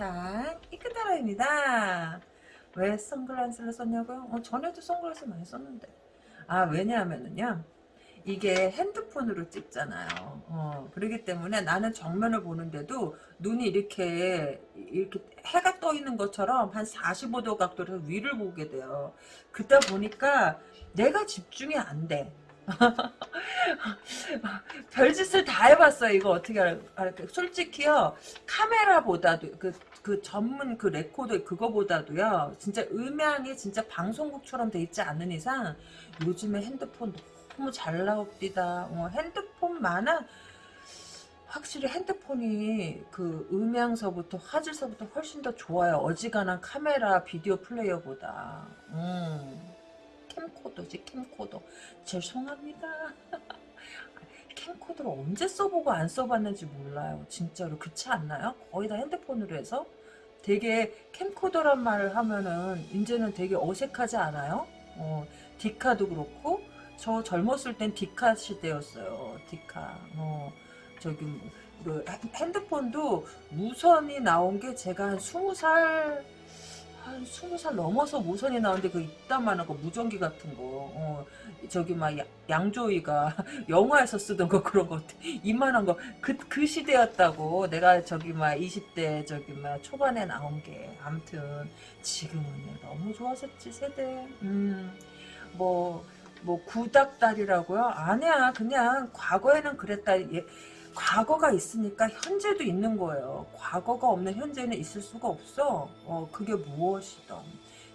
세상 이끄다라입니다. 왜 선글라스를 썼냐고요? 어, 전에도 선글라스 많이 썼는데. 아 왜냐하면은요. 이게 핸드폰으로 찍잖아요. 어, 그렇기 때문에 나는 정면을 보는데도 눈이 이렇게 이렇게 해가 떠 있는 것처럼 한 45도 각도로 위를 보게 돼요. 그러다 보니까 내가 집중이 안 돼. 별짓을 다 해봤어요. 이거 어떻게 할까? 솔직히요. 카메라보다도 그, 그 전문 그 레코더 그거보다도요. 진짜 음향이 진짜 방송국처럼 돼 있지 않은 이상 요즘에 핸드폰 너무 잘 나옵니다. 어, 핸드폰만은 확실히 핸드폰이 그 음향서부터 화질서부터 훨씬 더 좋아요. 어지간한 카메라 비디오 플레이어보다. 음. 캠코더지 캠코더. 죄송합니다. 캠코더를 언제 써보고 안 써봤는지 몰라요. 진짜로 그렇지 않나요? 거의 다 핸드폰으로 해서 되게 캠코더란 말을 하면은 이제는 되게 어색하지 않아요? 어, 디카도 그렇고 저 젊었을 땐 디카 시대였어요. 디카. 어, 저기 그 핸드폰도 무선이 나온 게 제가 한 스무 살 한 스무 살 넘어서 무선이 나오는데 그 이따만한 거 무전기 같은 거 어, 저기 막 양조위가 영화에서 쓰던 거 그런 거 이만한 거. 그그 시대였다고. 내가 저기 막 20대 저기 막 초반에 나온 게. 아무튼 지금은 너무 좋아졌지 세대. 음뭐 뭐 구닥다리라고요? 아니야. 그냥 과거에는 그랬다. 예, 과거가 있으니까 현재도 있는 거예요. 과거가 없는 현재는 있을 수가 없어. 어, 그게 무엇이든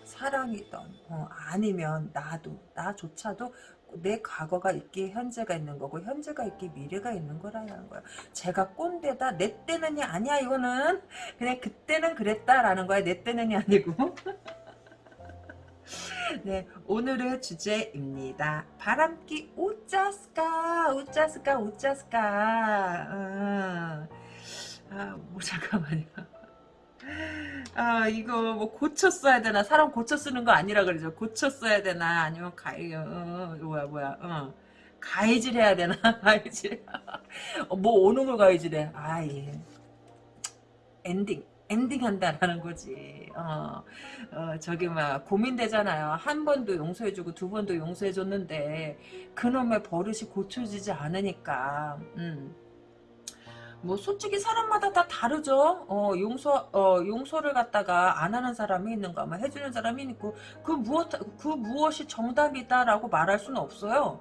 사랑이든 어, 아니면 나도 나조차도 내 과거가 있기에 현재가 있는 거고 현재가 있기에 미래가 있는 거라는 거야. 제가 꼰대다 내 때는이 아니야 이거는 그냥 그때는 그랬다라는 거야 내 때는이 아니고 네, 오늘의 주제입니다. 바람기 우짜스까, 우짜스까, 우짜스까. 어. 아, 뭐, 잠깐만요. 아, 이거 뭐 고쳐 써야 되나? 사람 고쳐 쓰는 거 아니라 그러죠. 고쳐 써야 되나? 아니면 가위, 어, 뭐야, 뭐야, 어. 가위질 해야 되나? 가위질. 어, 뭐, 오는 걸 가위질해. 아, 예. 엔딩. 엔딩한다라는 거지. 어, 어, 저기 막 고민되잖아요. 한 번도 용서해주고 두 번도 용서해줬는데 그놈의 버릇이 고쳐지지 않으니까. 음. 뭐 솔직히 사람마다 다 다르죠. 어, 용서 어, 용서를 갖다가 안 하는 사람이 있는가, 뭐 해주는 사람이 있고 그 무엇 그 무엇이 정답이다라고 말할 수는 없어요.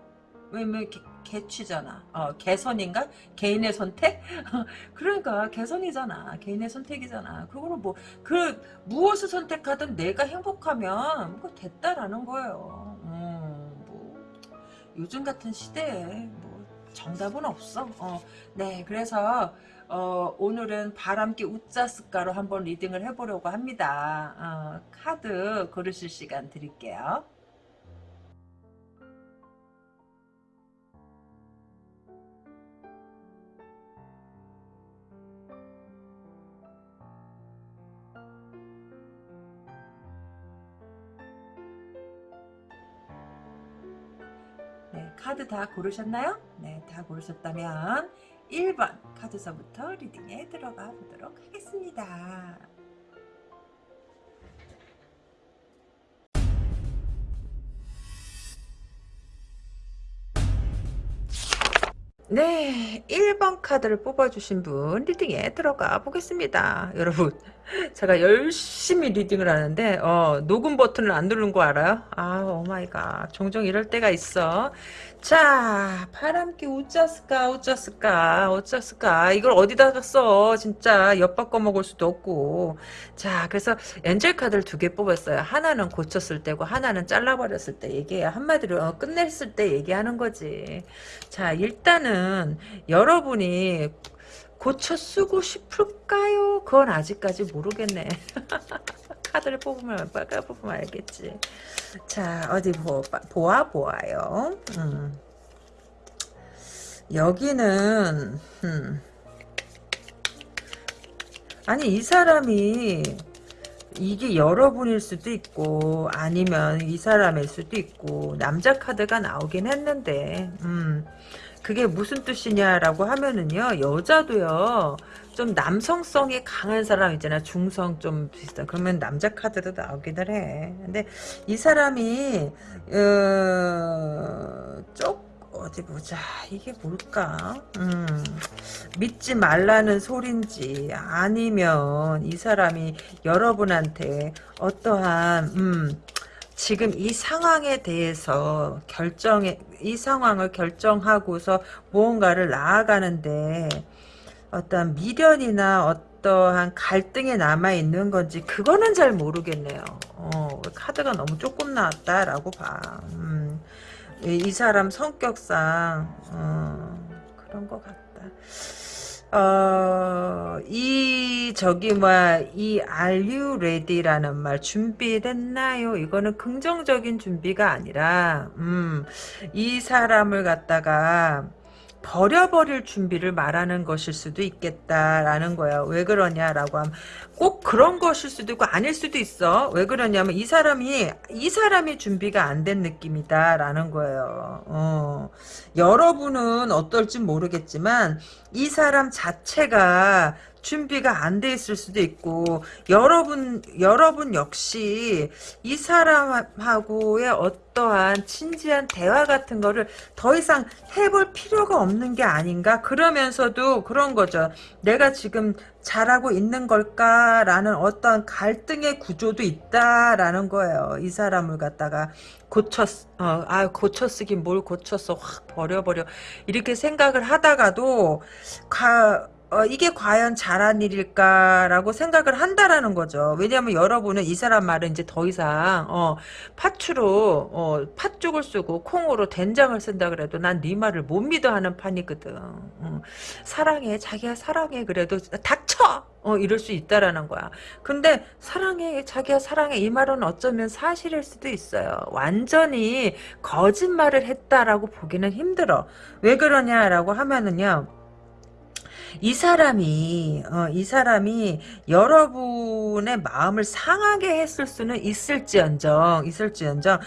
왜냐면 개취잖아. 어, 개선인가? 개인의 선택? 그러니까 개선이잖아. 개인의 선택이잖아. 그거는 뭐, 그, 무엇을 선택하든 내가 행복하면, 뭐, 됐다라는 거예요. 음, 뭐, 요즘 같은 시대에, 뭐, 정답은 없어. 어, 네, 그래서, 어, 오늘은 바람기 우짜스가로 한번 리딩을 해보려고 합니다. 어, 카드 고르실 시간 드릴게요. 카드 다 고르셨나요? 네, 다 고르셨다면 1번 카드서부터 reading에 들어가 보도록 하겠습니다. 네, 1번 카드를 뽑아주신 분 reading에 들어가 보겠습니다. 여러분, 제가 열심히 reading을 하는데 어, 녹음 버튼을 안 누른 거 알아요? 아, oh my god. 종종 이럴 때가 있어. 자, 바람기 우짜스까 우짜스까 우짜스까 이걸 어디다가 써 진짜 엿바꿔 먹을 수도 없고 자 그래서 엔젤 카드를 두 개 뽑았어요 하나는 고쳤을 때고 하나는 잘라버렸을 때 얘기해요 한마디로 어, 끝냈을 때 얘기하는 거지 자 일단은 여러분이 고쳐 쓰고 싶을까요? 그건 아직까지 모르겠네 카드를 뽑으면 빨까 뽑으면 알겠지. 자 어디 보, 보아 보아요. 음. 여기는 음. 아니 이 사람이 이게 여러분일 수도 있고 아니면 이 사람일 수도 있고 남자 카드가 나오긴 했는데 음 그게 무슨 뜻이냐라고 하면은요 여자도요 좀 남성성이 강한 사람 있잖아 중성 좀 비슷한. 그러면 남자 카드도 나오기는 해. 근데 이 사람이 어, 쪽 어디 보자. 이게 뭘까? 음, 믿지 말라는 소린지 아니면 이 사람이 여러분한테 어떠한 음, 지금 이 상황에 대해서 결정해 이 상황을 결정하고서 무언가를 나아가는데 어떤 미련이나 어떠한 갈등이 남아 있는 건지 그거는 잘 모르겠네요. 어, 카드가 너무 조금 나왔다라고 봐. 음, 이, 이 사람 성격상 어, 그런 것 같다. 어, 이, 저기, 뭐야, 이, are you ready라는 말, 준비됐나요? 이거는 긍정적인 준비가 아니라, 음, 이 사람을 갖다가, 버려버릴 준비를 말하는 것일 수도 있겠다라는 거야. 왜 그러냐라고 하면 꼭 그런 것일 수도 있고 아닐 수도 있어. 왜 그러냐면 이 사람이 이 사람이 준비가 안 된 느낌이다라는 거예요. 어. 여러분은 어떨지 모르겠지만 이 사람 자체가 준비가 안 돼 있을 수도 있고 여러분 여러분 역시 이 사람하고의 어떠한 진지한 대화 같은 거를 더 이상 해볼 필요가 없는 게 아닌가? 그러면서도 그런 거죠. 내가 지금 잘하고 있는 걸까라는 어떠한 갈등의 구조도 있다라는 거예요. 이 사람을 갖다가 고쳤 어, 아 고쳐 쓰긴 뭘 고쳤어 확 버려버려. 이렇게 생각을 하다가도 가 어, 이게 과연 잘한 일일까라고 생각을 한다라는 거죠. 왜냐하면 여러분은 이 사람 말은 이제 더 이상 어, 팥추로 어, 팥죽을 쓰고 콩으로 된장을 쓴다 그래도 난 네 말을 못 믿어 하는 판이거든. 어, 사랑해 자기야 사랑해 그래도 닥쳐 어, 이럴 수 있다라는 거야. 근데 사랑해 자기야 사랑해 이 말은 어쩌면 사실일 수도 있어요. 완전히 거짓말을 했다라고 보기는 힘들어. 왜 그러냐라고 하면은요. 이 사람이 어, 이 사람이 여러분의 마음을 상하게 했을 수는 있을지언정 있을지언정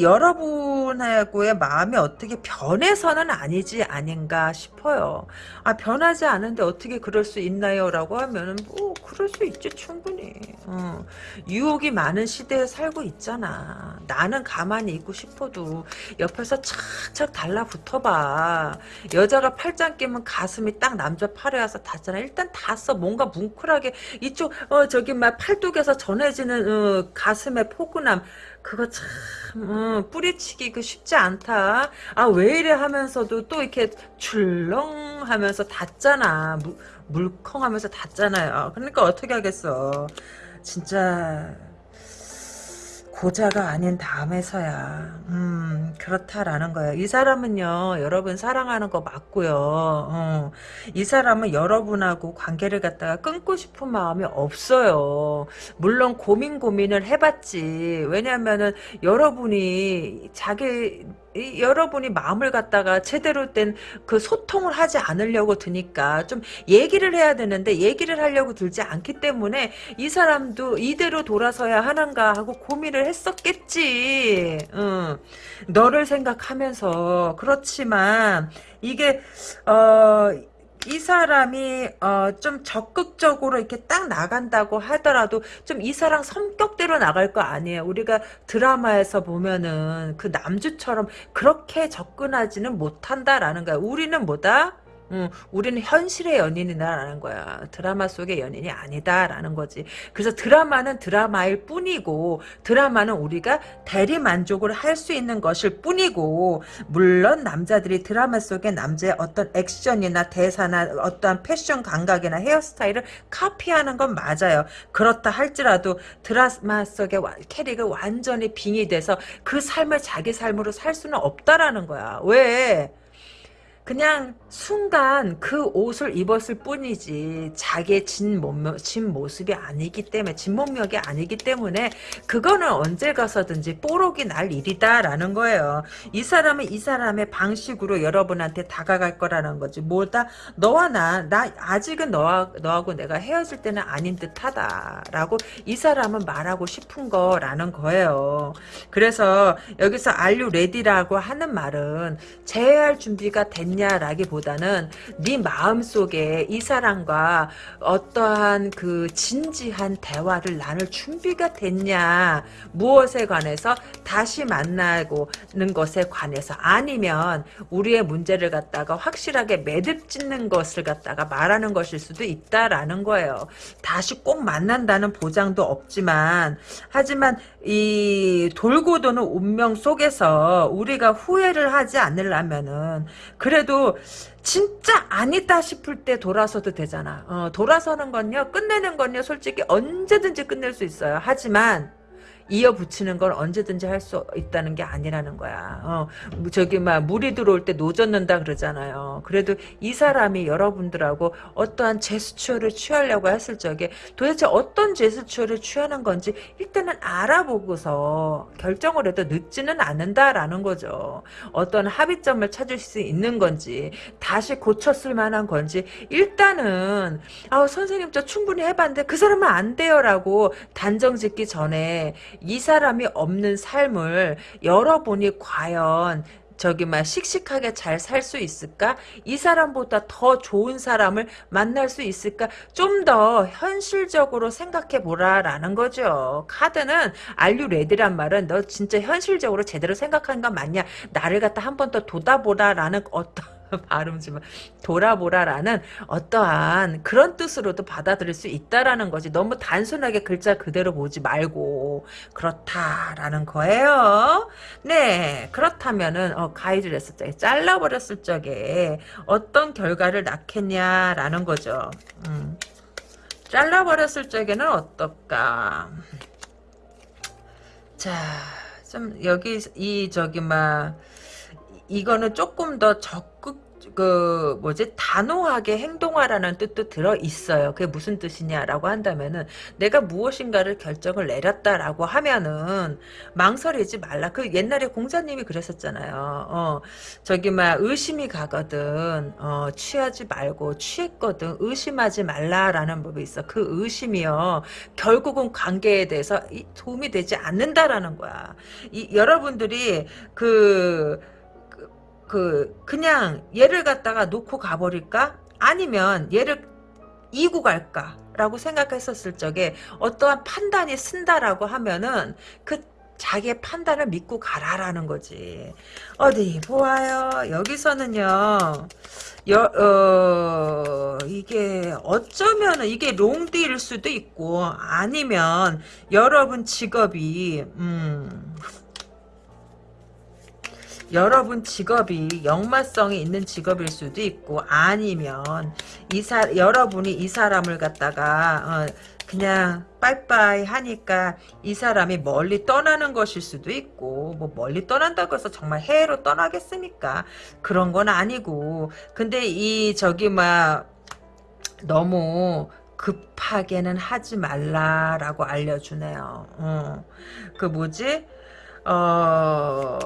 여러분하고의 마음이 어떻게 변해서는 아니지 아닌가 싶어요. 아 변하지 않은데 어떻게 그럴 수 있나요?라고 하면은 뭐 그럴 수 있지 충분히. 어, 유혹이 많은 시대에 살고 있잖아. 나는 가만히 있고 싶어도 옆에서 착착 달라붙어봐. 여자가 팔짱 끼면 가슴이 딱 남자 팔에 와서 닿잖아. 일단 닿았어. 뭔가 뭉클하게 이쪽 어 저기 막 팔뚝에서 전해지는 어, 가슴의 포근함 그거 참 어, 뿌리치기 그 쉽지 않다. 아 왜 이래 하면서도 또 이렇게 출렁 하면서 닿잖아. 물, 물컹하면서 닿잖아요. 그러니까 어떻게 하겠어. 진짜 고자가 아닌 다음에서야. 음 그렇다라는 거예요. 이 사람은요 여러분 사랑하는 거 맞고요. 어, 이 사람은 여러분하고 관계를 갖다가 끊고 싶은 마음이 없어요. 물론 고민 고민을 해봤지. 왜냐면은 여러분이 자기 이, 여러분이 마음을 갖다가 제대로 된 그 소통을 하지 않으려고 드니까 좀 얘기를 해야 되는데 얘기를 하려고 들지 않기 때문에 이 사람도 이대로 돌아서야 하는가 하고 고민을 했었겠지. 응. 너를 생각하면서 그렇지만 이게 어. 이 사람이 어, 좀 적극적으로 이렇게 딱 나간다고 하더라도 좀 이 사람 성격대로 나갈 거 아니에요. 우리가 드라마에서 보면은 그 남주처럼 그렇게 접근하지는 못한다라는 거야. 우리는 뭐다? 음, 우리는 현실의 연인이다라는 거야. 드라마 속의 연인이 아니다라는 거지. 그래서 드라마는 드라마일 뿐이고 드라마는 우리가 대리 만족을 할 수 있는 것일 뿐이고 물론 남자들이 드라마 속의 남자의 어떤 액션이나 대사나 어떠한 패션 감각이나 헤어스타일을 카피하는 건 맞아요. 그렇다 할지라도 드라마 속의 캐릭을 완전히 빙의 돼서 그 삶을 자기 삶으로 살 수는 없다라는 거야. 왜? 그냥 순간 그 옷을 입었을 뿐이지 자기의 진, 몸, 진 모습이 아니기 때문에 진 몸력이 아니기 때문에 그거는 언제 가서든지 뽀록이 날 일이다라는 거예요. 이 사람은 이 사람의 방식으로 여러분한테 다가갈 거라는 거지. 뭐다 너와 나, 나 아직은 너와, 너하고 내가 헤어질 때는 아닌 듯하다라고 이 사람은 말하고 싶은 거라는 거예요. 그래서 여기서 you ready라고 하는 말은 재회할 준비가 됐냐 있 냐라기보다는 네 마음속에 이 사람과 어떠한 그 진지한 대화를 나눌 준비가 됐냐 무엇에 관해서 다시 만나고는 것에 관해서 아니면 우리의 문제를 갖다가 확실하게 매듭 짓는 것을 갖다가 말하는 것일 수도 있다라는 거예요. 다시 꼭 만난다는 보장도 없지만 하지만 이 돌고 도는 운명 속에서 우리가 후회를 하지 않으려면은 그래도 진짜 아니다 싶을 때 돌아서도 되잖아. 어, 돌아서는 건요, 끝내는 건요, 솔직히 언제든지 끝낼 수 있어요. 하지만 이어 붙이는 건 언제든지 할 수 있다는 게 아니라는 거야. 어, 저기 막 물이 들어올 때 노젓는다 그러잖아요. 그래도 이 사람이 여러분들하고 어떠한 제스처를 취하려고 했을 적에 도대체 어떤 제스처를 취하는 건지 일단은 알아보고서 결정을 해도 늦지는 않는다라는 거죠. 어떤 합의점을 찾을 수 있는 건지 다시 고쳤을 만한 건지 일단은 아 선생님 저 충분히 해봤는데 그 사람은 안 돼요라고 단정 짓기 전에 이 사람이 없는 삶을 여러분이 과연 저기 막 씩씩하게 잘 살 수 있을까? 이 사람보다 더 좋은 사람을 만날 수 있을까? 좀 더 현실적으로 생각해 보라라는 거죠. 카드는 are you ready란 말은 너 진짜 현실적으로 제대로 생각한 건 맞냐? 나를 갖다 한 번더 돋아보라라는 어떤 발음지만 돌아보라라는 어떠한 그런 뜻으로도 받아들일 수 있다라는 거지. 너무 단순하게 글자 그대로 보지 말고 그렇다라는 거예요. 네, 그렇다면은 어, 가위를 했을 적에 잘라버렸을 적에 어떤 결과를 낳겠냐라는 거죠. 음. 잘라버렸을 적에는 어떨까? 자, 좀 여기 이 저기 막 이거는 조금 더 적극 그 뭐지 단호하게 행동하라는 뜻도 들어 있어요. 그게 무슨 뜻이냐라고 한다면은 내가 무엇인가를 결정을 내렸다라고 하면은 망설이지 말라. 그 옛날에 공자님이 그랬었잖아요. 어 저기 막 의심이 가거든. 어 취하지 말고 취했거든 의심하지 말라라는 법이 있어. 그 의심이요 결국은 관계에 대해서 도움이 되지 않는다라는 거야. 이 여러분들이 그 그, 그냥 얘를 갖다가 놓고 가버릴까? 아니면 얘를 이고 갈까? 라고 생각했었을 적에 어떠한 판단이 쓴다라고 하면은 그 자기의 판단을 믿고 가라라는 거지. 어디 보아요. 여기서는요. 여, 어, 이게 어쩌면은 이게 롱디일 수도 있고 아니면 여러분 직업이 음 여러분 직업이 역마성이 있는 직업일 수도 있고 아니면 이사 여러분이 이 사람을 갖다가 어, 그냥 빠이빠이 하니까 이 사람이 멀리 떠나는 것일 수도 있고 뭐 멀리 떠난다고 해서 정말 해외로 떠나겠습니까? 그런 건 아니고. 근데 이 저기 막 너무 급하게는 하지 말라라고 알려주네요. 어. 그 뭐지 어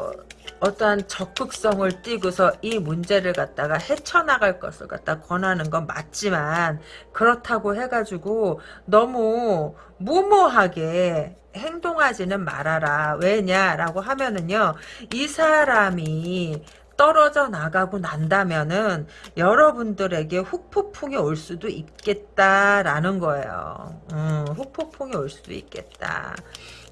어떠한 적극성을 띠고서 이 문제를 갖다가 헤쳐나갈 것을 갖다 권하는 건 맞지만 그렇다고 해가지고 너무 무모하게 행동하지는 말아라. 왜냐라고 하면은요. 이 사람이 떨어져 나가고 난다면은 여러분들에게 후폭풍이 올 수도 있겠다라는 거예요. 음, 후폭풍이 올 수도 있겠다.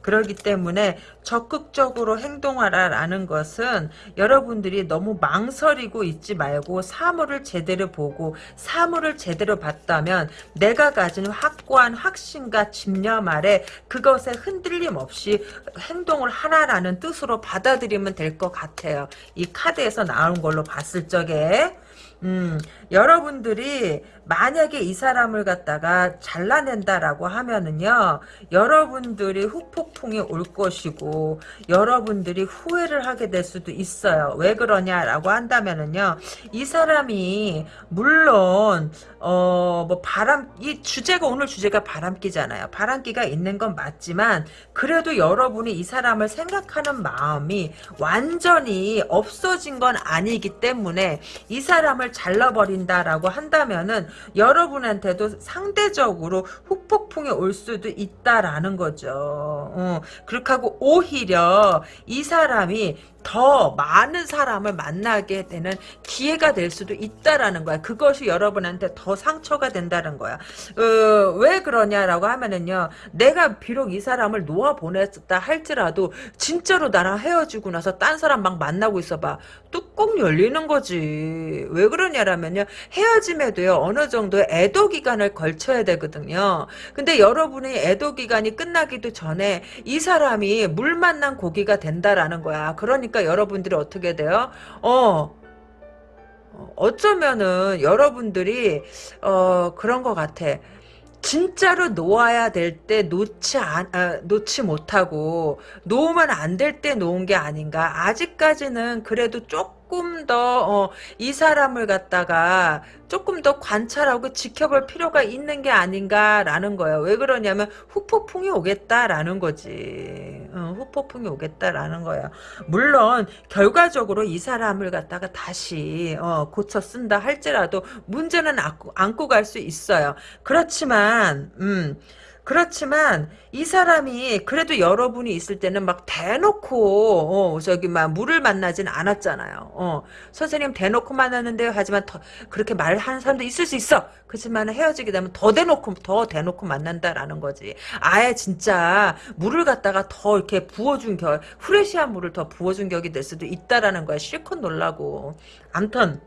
그러기 때문에 적극적으로 행동하라라는 것은 여러분들이 너무 망설이고 있지 말고 사물을 제대로 보고 사물을 제대로 봤다면 내가 가진 확고한 확신과 집념 아래 그것에 흔들림 없이 행동을 하라라는 뜻으로 받아들이면 될 것 같아요. 이 카드에서 나온 걸로 봤을 적에 음, 여러분들이 만약에 이 사람을 갖다가 잘라낸다라고 하면은요, 여러분들이 후폭풍이 올 것이고, 여러분들이 후회를 하게 될 수도 있어요. 왜 그러냐라고 한다면은요, 이 사람이, 물론, 어, 뭐, 바람, 이 주제가, 오늘 주제가 바람기잖아요. 바람기가 있는 건 맞지만, 그래도 여러분 이 이 사람을 생각하는 마음이 완전히 없어진 건 아니기 때문에, 이 사람을 잘라버린다라고 한다면은, 여러분한테도 상대적으로 후폭풍이 올 수도 있다라는 거죠. 어, 그렇게 하고 오히려 이 사람이 더 많은 사람을 만나게 되는 기회가 될 수도 있다라는 거야. 그것이 여러분한테 더 상처가 된다는 거야. 어, 왜 그러냐라고 하면은요. 내가 비록 이 사람을 놓아 보냈다 할지라도 진짜로 나랑 헤어지고 나서 딴 사람 막 만나고 있어봐. 뚜껑 열리는 거지. 왜 그러냐라면요. 헤어짐에도요. 어느 정도의 애도 기간을 걸쳐야 되거든요. 근데 여러분이 애도 기간이 끝나기도 전에 이 사람이 물 만난 고기가 된다라는 거야. 그러니까 여러분들이 어떻게 돼요? 어, 어쩌면은 여러분들이 어 그런 것 같아. 진짜로 놓아야 될 때 놓지 안, 아, 놓지 못하고 놓으면 안 될 때 놓은 게 아닌가. 아직까지는 그래도 조금 더, 어, 이 사람을 갖다가 조금 더 관찰하고 지켜볼 필요가 있는 게 아닌가라는 거예요. 왜 그러냐면 후폭풍이 오겠다라는 거지. 어, 후폭풍이 오겠다라는 거예요. 물론 결과적으로 이 사람을 갖다가 다시 어, 고쳐 쓴다 할지라도 문제는 안고, 안고 갈 수 있어요. 그렇지만 음. 그렇지만 이 사람이 그래도 여러분이 있을 때는 막 대놓고 어, 저기 막 물을 만나진 않았잖아요. 어, 선생님 대놓고 만났는데요. 하지만 더 그렇게 말하는 사람도 있을 수 있어. 그렇지만 헤어지게 되면 더 대놓고 더 대놓고 만난다라는 거지. 아예 진짜 물을 갖다가 더 이렇게 부어준 격, 후레쉬한 물을 더 부어준 격이 될 수도 있다라는 거야. 실컷 놀라고. 암튼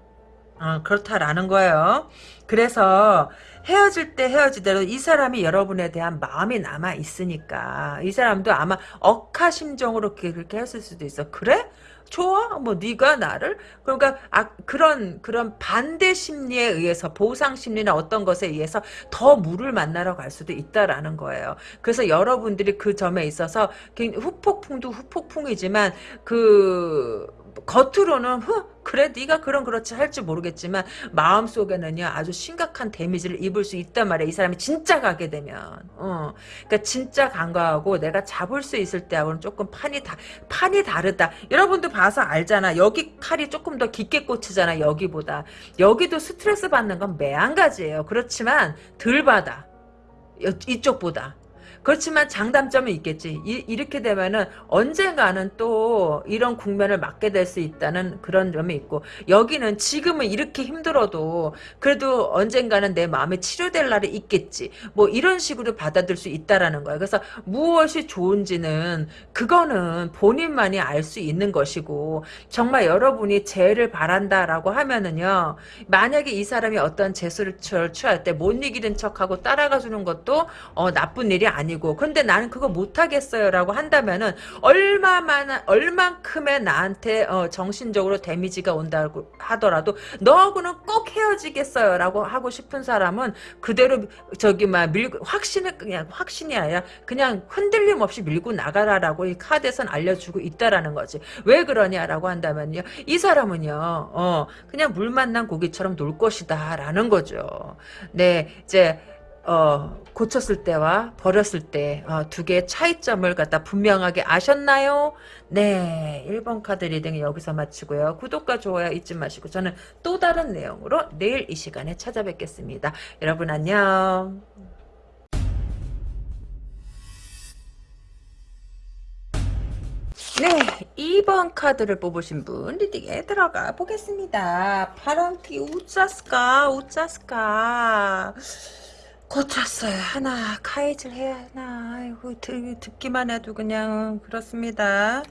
어, 그렇다라는 거예요. 그래서 헤어질 때 헤어지대로 이 사람이 여러분에 대한 마음이 남아 있으니까 이 사람도 아마 억하 심정으로 그렇게 했을 수도 있어. 그래? 좋아? 뭐 네가 나를? 그러니까 아, 그런 그런 반대 심리에 의해서 보상 심리나 어떤 것에 의해서 더 물을 만나러 갈 수도 있다라는 거예요. 그래서 여러분들이 그 점에 있어서 후폭풍도 후폭풍이지만 그 겉으로는 후 그래 네가 그런 그렇지 할지 모르겠지만 마음속에는요 아주 심각한 데미지를 입을 수 있단 말이야 이 사람이 진짜 가게 되면. 어. 그러니까 진짜 간과하고 내가 잡을 수 있을 때하고는 조금 판이 다 판이 다르다. 여러분도 봐서 알잖아. 여기 칼이 조금 더 깊게 꽂히잖아 여기보다. 여기도 스트레스 받는 건 매한가지예요. 그렇지만 덜 받아. 이쪽보다 그렇지만 장단점은 있겠지. 이, 렇게 되면은 언젠가는 또 이런 국면을 맞게 될 수 있다는 그런 점이 있고 여기는 지금은 이렇게 힘들어도 그래도 언젠가는 내 마음에 치료될 날이 있겠지. 뭐 이런 식으로 받아들일 수 있다라는 거야. 그래서 무엇이 좋은지는 그거는 본인만이 알 수 있는 것이고 정말 여러분이 재를 바란다라고 하면은요. 만약에 이 사람이 어떤 재수를 취할 때 못 이기는 척하고 따라가 주는 것도 어, 나쁜 일이 아니 아니고 근데 나는 그거 못하겠어요 라고 한다면은 얼마만 얼만큼의 나한테 어, 정신적으로 데미지가 온다고 하더라도 너하고는 꼭 헤어지겠어요 라고 하고 싶은 사람은 그대로 저기 막 밀고 확신을 그냥 확신이 아니라 그냥 흔들림 없이 밀고 나가라라고 이 카드에선 알려주고 있다라는 거지. 왜 그러냐라고 한다면요. 이 사람은요 어 그냥 물 만난 고기처럼 놀 것이다 라는 거죠. 네 이제 어, 고쳤을 때와 버렸을 때, 어, 두 개의 차이점을 갖다 분명하게 아셨나요? 네. 1번 카드 reading 여기서 마치고요. 구독과 좋아요 잊지 마시고, 저는 또 다른 내용으로 내일 이 시간에 찾아뵙겠습니다. 여러분 안녕. 네, 2번 카드를 뽑으신 분 reading에 들어가 보겠습니다. 파란티 우짜스까 우짜스까 고쳤어요. 하나 카이즐 해야 하나. 아이고 듣, 듣기만 해도 그냥 그렇습니다.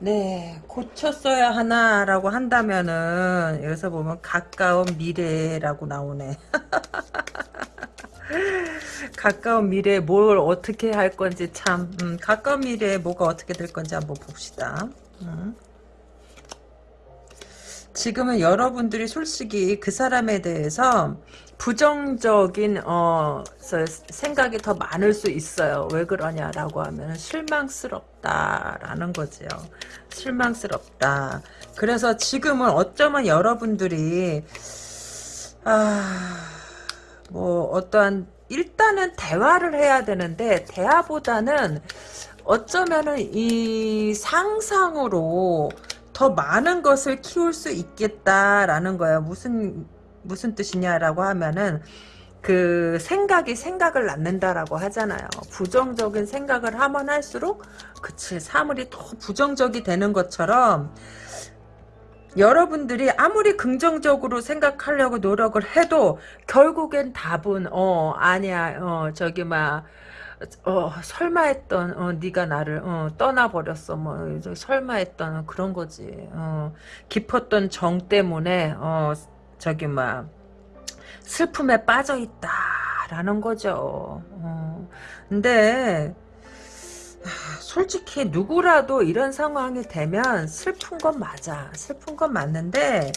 네, 고쳤어야 하나라고 한다면은 여기서 보면 가까운 미래라고 나오네. 가까운 미래에 뭘 어떻게 할 건지 참 음, 가까운 미래에 뭐가 어떻게 될 건지 한번 봅시다. 음. 지금은 여러분들이 솔직히 그 사람에 대해서 부정적인 어 생각이 더 많을 수 있어요. 왜 그러냐라고 하면 실망스럽다라는 거지요. 실망스럽다. 그래서 지금은 어쩌면 여러분들이 아 뭐 어떠한 일단은 대화를 해야 되는데 대화보다는 어쩌면은 이 상상으로 더 많은 것을 키울 수 있겠다라는 거예요. 무슨 무슨 뜻이냐라고 하면은 그 생각이 생각을 낳는다라고 하잖아요. 부정적인 생각을 하면 할수록 그치 사물이 더 부정적이 되는 것처럼 여러분들이 아무리 긍정적으로 생각하려고 노력을 해도 결국엔 답은 어 아니야 어 저기 막 어, 설마 했던, 어, 네가 나를, 어, 떠나버렸어. 뭐, 설마 했던 그런 거지. 어, 깊었던 정 때문에, 어, 저기, 막, 슬픔에 빠져 있다라는 거죠. 어, 근데, 솔직히 누구라도 이런 상황이 되면 슬픈 건 맞아. 슬픈 건 맞는데,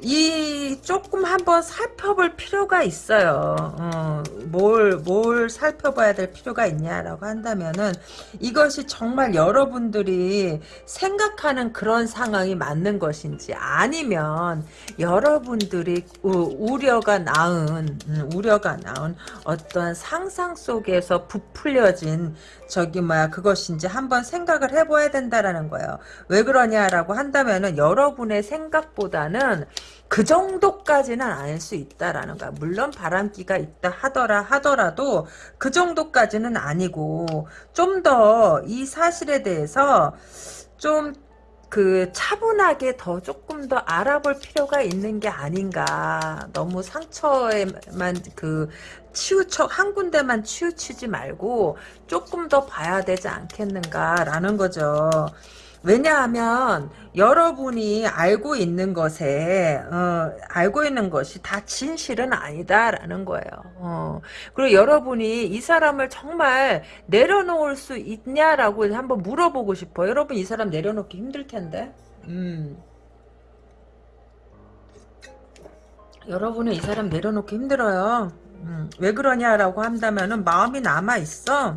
이 조금 한번 살펴볼 필요가 있어요. 어, 뭘, 뭘 살펴봐야 될 필요가 있냐라고 한다면은 이것이 정말 여러분들이 생각하는 그런 상황이 맞는 것인지 아니면 여러분들이 우, 려가 낳은 음, 우려가 낳은 어떤 상상 속에서 부풀려진 저기 뭐야 그것인지 한번 생각을 해봐야 된다라는 거예요. 왜 그러냐라고 한다면은 여러분의 생각보다는 그 정도까지는 아닐 수 있다라는 거야. 물론 바람기가 있다 하더라 하더라도 그 정도까지는 아니고 좀 더 이 사실에 대해서 좀 그 차분하게 더 조금 더 알아볼 필요가 있는 게 아닌가. 너무 상처에만 그 치우쳐 한 군데만 치우치지 말고 조금 더 봐야 되지 않겠는가라는 거죠. 왜냐하면 여러분이 알고 있는 것에 어, 알고 있는 것이 다 진실은 아니다라는 거예요. 어. 그리고 여러분이 이 사람을 정말 내려놓을 수 있냐라고 한번 물어보고 싶어. 여러분 이 사람 내려놓기 힘들 텐데. 음. 여러분은 이 사람 내려놓기 힘들어요. 음. 왜 그러냐라고 한다면은 마음이 남아 있어.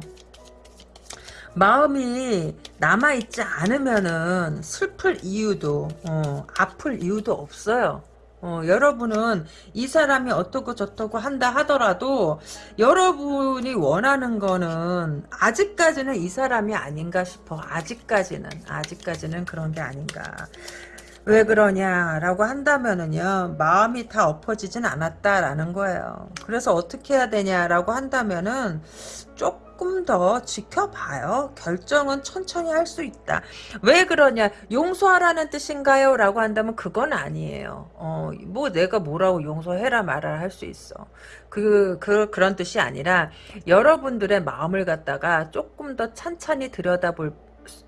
마음이 남아있지 않으면은 슬플 이유도 어, 아플 이유도 없어요. 어, 여러분은 이 사람이 어떻고 저떻고 한다 하더라도 여러분이 원하는 거는 아직까지는 이 사람이 아닌가 싶어. 아직까지는 아직까지는 그런 게 아닌가. 왜 그러냐라고 한다면은요 마음이 다 엎어지진 않았다라는 거예요. 그래서 어떻게 해야 되냐라고 한다면은 조금 더 지켜봐요. 결정은 천천히 할 수 있다. 왜 그러냐? 용서하라는 뜻인가요? 라고 한다면 그건 아니에요. 어, 뭐 내가 뭐라고 용서해라 말아라 할수 있어. 그, 그, 그런 뜻이 아니라 여러분들의 마음을 갖다가 조금 더 찬찬히 들여다볼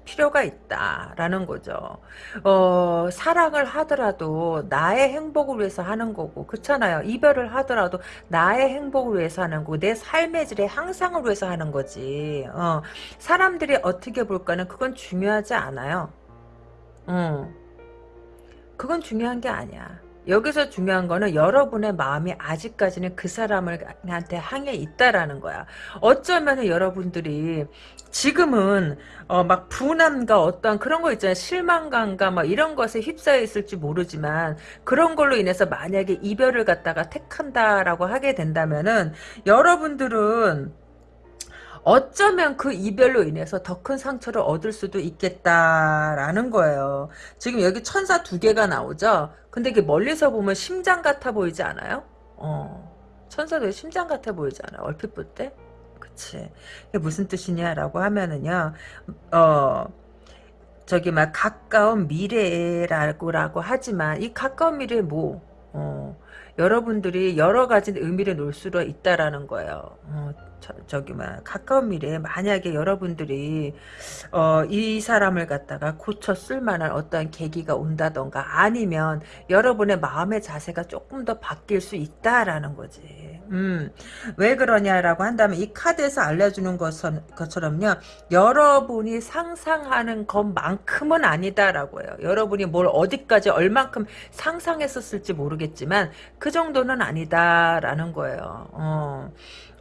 필요가 있다라는 거죠. 어, 사랑을 하더라도 나의 행복을 위해서 하는 거고 그렇잖아요. 이별을 하더라도 나의 행복을 위해서 하는 거고 내 삶의 질의 향상을 위해서 하는 거지. 어, 사람들이 어떻게 볼까는 그건 중요하지 않아요. 어, 그건 중요한 게 아니야. 여기서 중요한 거는 여러분의 마음이 아직까지는 그 사람한테 향해 있다라는 거야. 어쩌면 여러분들이 지금은 어, 막 분함과 어떤 그런 거 있잖아요. 실망감과 막 이런 것에 휩싸여 있을지 모르지만 그런 걸로 인해서 만약에 이별을 갖다가 택한다라고 하게 된다면은 여러분들은 어쩌면 그 이별로 인해서 더 큰 상처를 얻을 수도 있겠다라는 거예요. 지금 여기 천사 두 개가 나오죠? 근데 이게 멀리서 보면 심장 같아 보이지 않아요? 어. 천사도 심장 같아 보이지 않아요? 얼핏 볼 때? 그치. 이게 무슨 뜻이냐라고 하면은요, 어, 저기 막 가까운 미래라고 하지만 이 가까운 미래 뭐, 어, 여러분들이 여러 가지 의미를 놓을 수 있다라는 거예요. 어, 저, 기 뭐야 가까운 미래에 만약에 여러분들이 어, 이 사람을 갖다가 고쳐 쓸 만한 어떠한 계기가 온다던가 아니면 여러분의 마음의 자세가 조금 더 바뀔 수 있다라는 거지. 음, 왜 그러냐라고 한다면 이 카드에서 알려주는 것은, 것처럼요. 여러분이 상상하는 것만큼은 아니다라고 해요. 여러분이 뭘 어디까지 얼만큼 상상했었을지 모르겠지만 그 정도는 아니다라는 거예요. 어.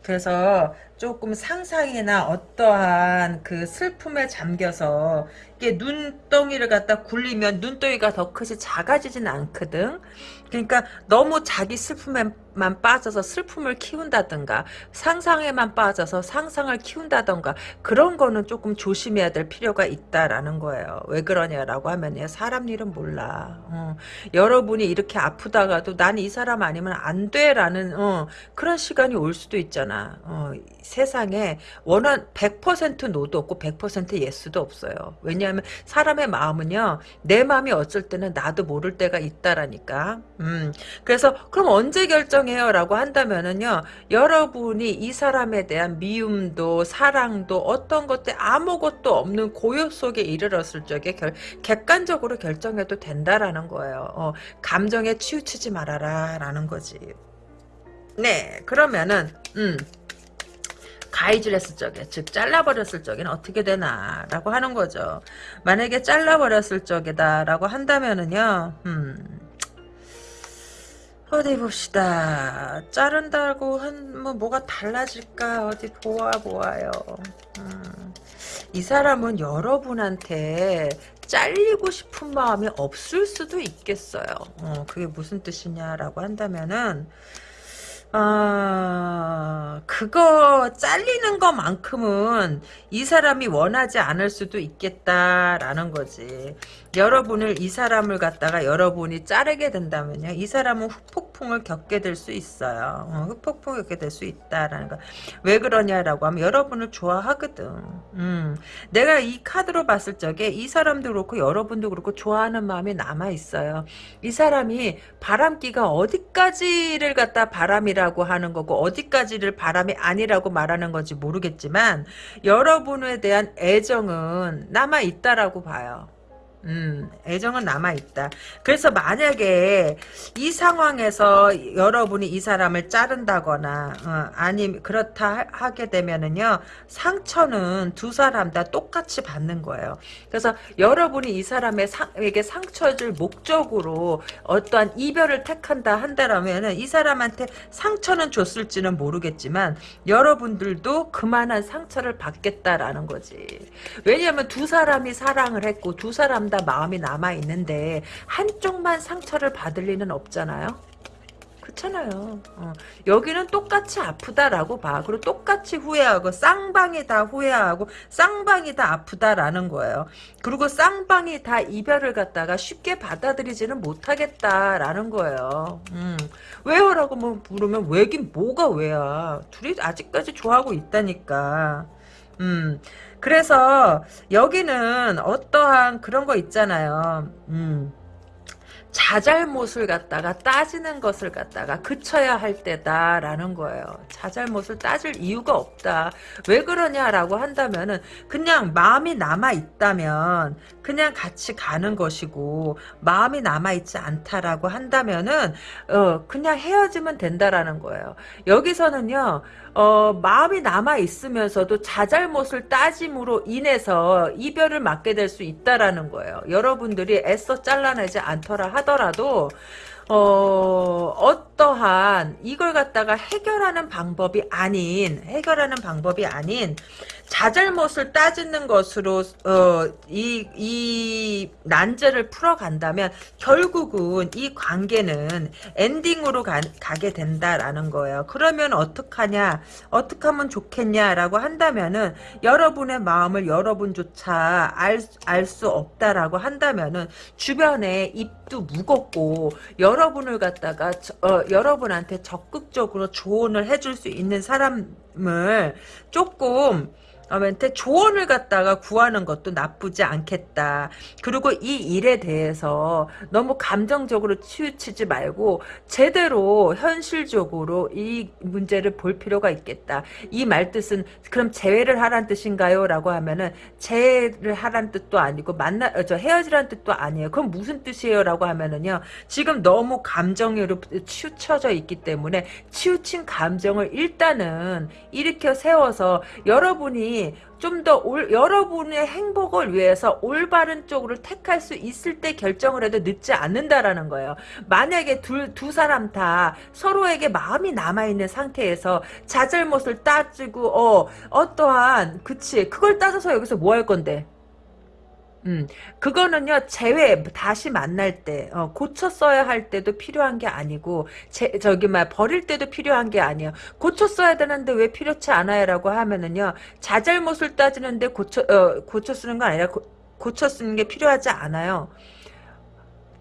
그래서 조금 상상이나 어떠한 그 슬픔에 잠겨서 이게 눈덩이를 갖다 굴리면 눈덩이가 더 크지 작아지진 않거든. 그러니까 너무 자기 슬픔에만 빠져서 슬픔을 키운다든가 상상에만 빠져서 상상을 키운다든가 그런 거는 조금 조심해야 될 필요가 있다라는 거예요. 왜 그러냐라고 하면요. 사람 일은 몰라. 어. 여러분이 이렇게 아프다가도 난 이 사람 아니면 안 돼라는 어, 그런 시간이 올 수도 있잖아. 어, 세상에 원한 100% 노도 없고 100% 예스도 없어요. 왜냐하면 사람의 마음은요. 내 마음이 어쩔 때는 나도 모를 때가 있다라니까. 음, 그래서 그럼 언제 결정해요? 라고 한다면은요. 여러분이 이 사람에 대한 미움도 사랑도 어떤 것들 아무것도 없는 고요 속에 이르렀을 적에 결, 객관적으로 결정해도 된다라는 거예요. 어, 감정에 치우치지 말아라 라는 거지. 네 그러면은 음 가이질 했을 적에 즉 잘라버렸을 적에는 어떻게 되나 라고 하는 거죠. 만약에 잘라버렸을 적이다 라고 한다면은요 음 어디 봅시다. 자른다고 한 뭐 뭐가 달라질까? 어디 보아 보아요. 음, 이 사람은 여러분한테 잘리고 싶은 마음이 없을 수도 있겠어요. 어, 그게 무슨 뜻이냐라고 한다면은 아, 그거 잘리는 것만큼은 이 사람이 원하지 않을 수도 있겠다라는 거지. 여러분을 이 사람을 갖다가 여러분이 자르게 된다면요. 이 사람은 후폭풍을 겪게 될 수 있어요. 어, 후폭풍을 겪게 될 수 있다라는 거. 왜 그러냐라고 하면 여러분을 좋아하거든. 음, 내가 이 카드로 봤을 적에 이 사람도 그렇고 여러분도 그렇고 좋아하는 마음이 남아 있어요. 이 사람이 바람기가 어디까지를 갖다 바람이라고 하는 거고 어디까지를 바람이 아니라고 말하는 건지 모르겠지만 여러분에 대한 애정은 남아 있다라고 봐요. 음, 애정은 남아있다. 그래서 만약에 이 상황에서 여러분이 이 사람을 자른다거나, 어, 아니, 그렇다 하게 되면은요, 상처는 두 사람 다 똑같이 받는 거예요. 그래서 여러분이 이 사람에게 상처를 줄 목적으로 어떠한 이별을 택한다 한다라면은 이 사람한테 상처는 줬을지는 모르겠지만, 여러분들도 그만한 상처를 받겠다라는 거지. 왜냐하면 두 사람이 사랑을 했고, 두 사람 다 마음이 남아 있는데 한쪽만 상처를 받을 리는 없잖아요. 그렇잖아요. 어. 여기는 똑같이 아프다라고 봐. 그리고 똑같이 후회하고 쌍방이 다 후회하고 쌍방이 다 아프다라는 거예요. 그리고 쌍방이 다 이별을 갖다가 쉽게 받아들이지는 못하겠다라는 거예요. 음. 왜요라고 뭐 물으면 왜긴 뭐가 왜야. 둘이 아직까지 좋아하고 있다니까. 음. 그래서 여기는 어떠한 그런 거 있잖아요. 음. 자잘못을 갖다가 따지는 것을 갖다가 그쳐야 할 때다라는 거예요. 자잘못을 따질 이유가 없다. 왜 그러냐라고 한다면은 그냥 마음이 남아 있다면 그냥 같이 가는 것이고 마음이 남아 있지 않다라고 한다면은 어 그냥 헤어지면 된다라는 거예요. 여기서는요. 어, 마음이 남아 있으면서도 자잘못을 따짐으로 인해서 이별을 맞게 될 수 있다라는 거예요. 여러분들이 애써 잘라내지 않더라 하더라도 어, 어떠한 이걸 갖다가 해결하는 방법이 아닌 해결하는 방법이 아닌 자잘못을 따지는 것으로 어, 이, 이 난제를 풀어간다면 결국은 이 관계는 엔딩으로 가, 가게 된다라는 거예요. 그러면 어떡하냐 어떻게 하면 좋겠냐라고 한다면은 여러분의 마음을 여러분조차 알 수 없다라고 한다면은 주변에 입도 무겁고 여러분을 갖다가 어, 여러분한테 적극적으로 조언을 해줄 수 있는 사람을 조금 멘트 조언을 갖다가 구하는 것도 나쁘지 않겠다. 그리고 이 일에 대해서 너무 감정적으로 치우치지 말고 제대로 현실적으로 이 문제를 볼 필요가 있겠다. 이 말뜻은 그럼 재회를 하란 뜻인가요? 라고 하면은 재회를 하란 뜻도 아니고 만나 어, 저 헤어지란 뜻도 아니에요. 그럼 무슨 뜻이에요? 라고 하면은요. 지금 너무 감정으로 치우쳐져 있기 때문에 치우친 감정을 일단은 일으켜 세워서 여러분이 좀 더 여러분의 행복을 위해서 올바른 쪽으로 택할 수 있을 때 결정을 해도 늦지 않는다라는 거예요. 만약에 둘, 두 사람 다 서로에게 마음이 남아있는 상태에서 자잘못을 따지고 어 어떠한 그치 그걸 따져서 여기서 뭐 할 건데 음, 그거는요, 재회, 다시 만날 때, 어, 고쳐 써야 할 때도 필요한 게 아니고, 제, 저기, 막, 버릴 때도 필요한 게 아니에요. 고쳐 써야 되는데 왜 필요치 않아요? 라고 하면은요, 자잘못을 따지는데 고쳐, 어, 고쳐 쓰는 거 아니라, 고, 고쳐 쓰는 게 필요하지 않아요.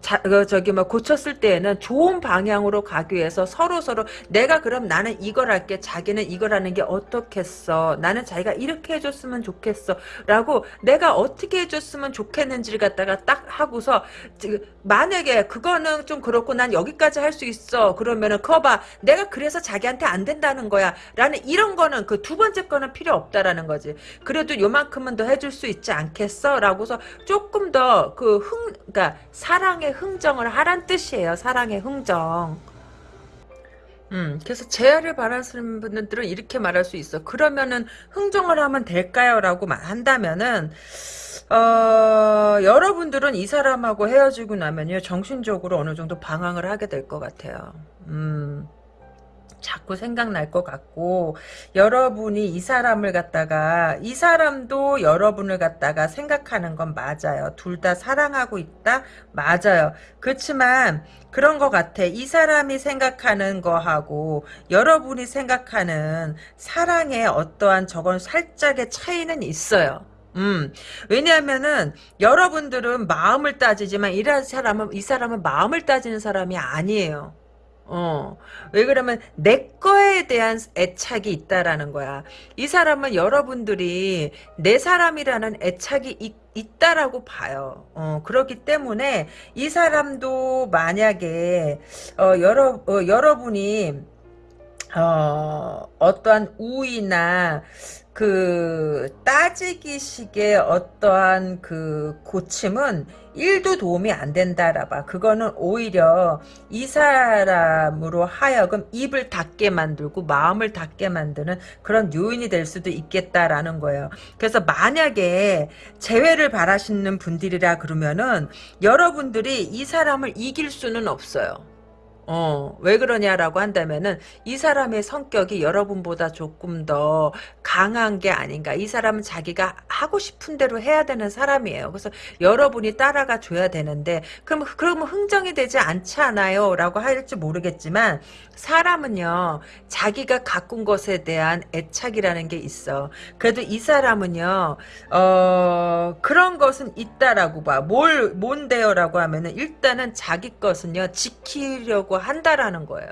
자, 그, 저기, 뭐, 고쳤을 때에는 좋은 방향으로 가기 위해서 서로 서로, 내가 그럼 나는 이걸 할게, 자기는 이걸 하는 게 어떻겠어. 나는 자기가 이렇게 해줬으면 좋겠어. 라고, 내가 어떻게 해줬으면 좋겠는지를 갖다가 딱 하고서, 만약에 그거는 좀 그렇고, 난 여기까지 할 수 있어. 그러면은, 그거 봐. 내가 그래서 자기한테 안 된다는 거야. 라는 이런 거는, 그 두 번째 거는 필요 없다라는 거지. 그래도 요만큼은 더 해줄 수 있지 않겠어? 라고서 조금 더, 그 흥, 그니까, 사랑의 흥정을 하란 뜻이에요. 사랑의 흥정. 음, 그래서 재활을 바라시는 분들은 이렇게 말할 수 있어. 그러면은 흥정을 하면 될까요? 라고 한다면은 어, 여러분들은 이 사람하고 헤어지고 나면요. 정신적으로 어느 정도 방황을 하게 될 것 같아요. 음. 자꾸 생각날 것 같고 여러분이 이 사람을 갖다가 이 사람도 여러분을 갖다가 생각하는 건 맞아요. 둘 다 사랑하고 있다? 맞아요. 그렇지만 그런 것 같아. 이 사람이 생각하는 거하고 여러분이 생각하는 사랑의 어떠한 저건 살짝의 차이는 있어요. 음, 왜냐하면은, 여러분들은 마음을 따지지만, 이 사람은, 이 사람은 마음을 따지는 사람이 아니에요. 어. 왜 그러면 내 거에 대한 애착이 있다라는 거야. 이 사람은 여러분들이 내 사람이라는 애착이 있, 있다라고 봐요. 어, 그렇기 때문에 이 사람도 만약에 어, 여러 어, 여러분이 어, 어떠한 우위나 그 따지기식의 어떠한 그 고침은 1도 도움이 안 된다라 봐. 그거는 오히려 이 사람으로 하여금 입을 닫게 만들고 마음을 닫게 만드는 그런 요인이 될 수도 있겠다라는 거예요. 그래서 만약에 재회를 바라시는 분들이라 그러면은 여러분들이 이 사람을 이길 수는 없어요. 어, 왜 그러냐라고 한다면은 이 사람의 성격이 여러분보다 조금 더 강한 게 아닌가. 이 사람은 자기가 하고 싶은 대로 해야 되는 사람이에요. 그래서 여러분이 따라가 줘야 되는데 그럼 그러면 흥정이 되지 않지 않아요? 라고 할지 모르겠지만 사람은요. 자기가 가꾼 것에 대한 애착이라는 게 있어. 그래도 이 사람은요. 어, 그런 것은 있다라고 봐. 뭘 뭔데요라고 하면은 일단은 자기 것은요. 지키려고 한다라는 거예요.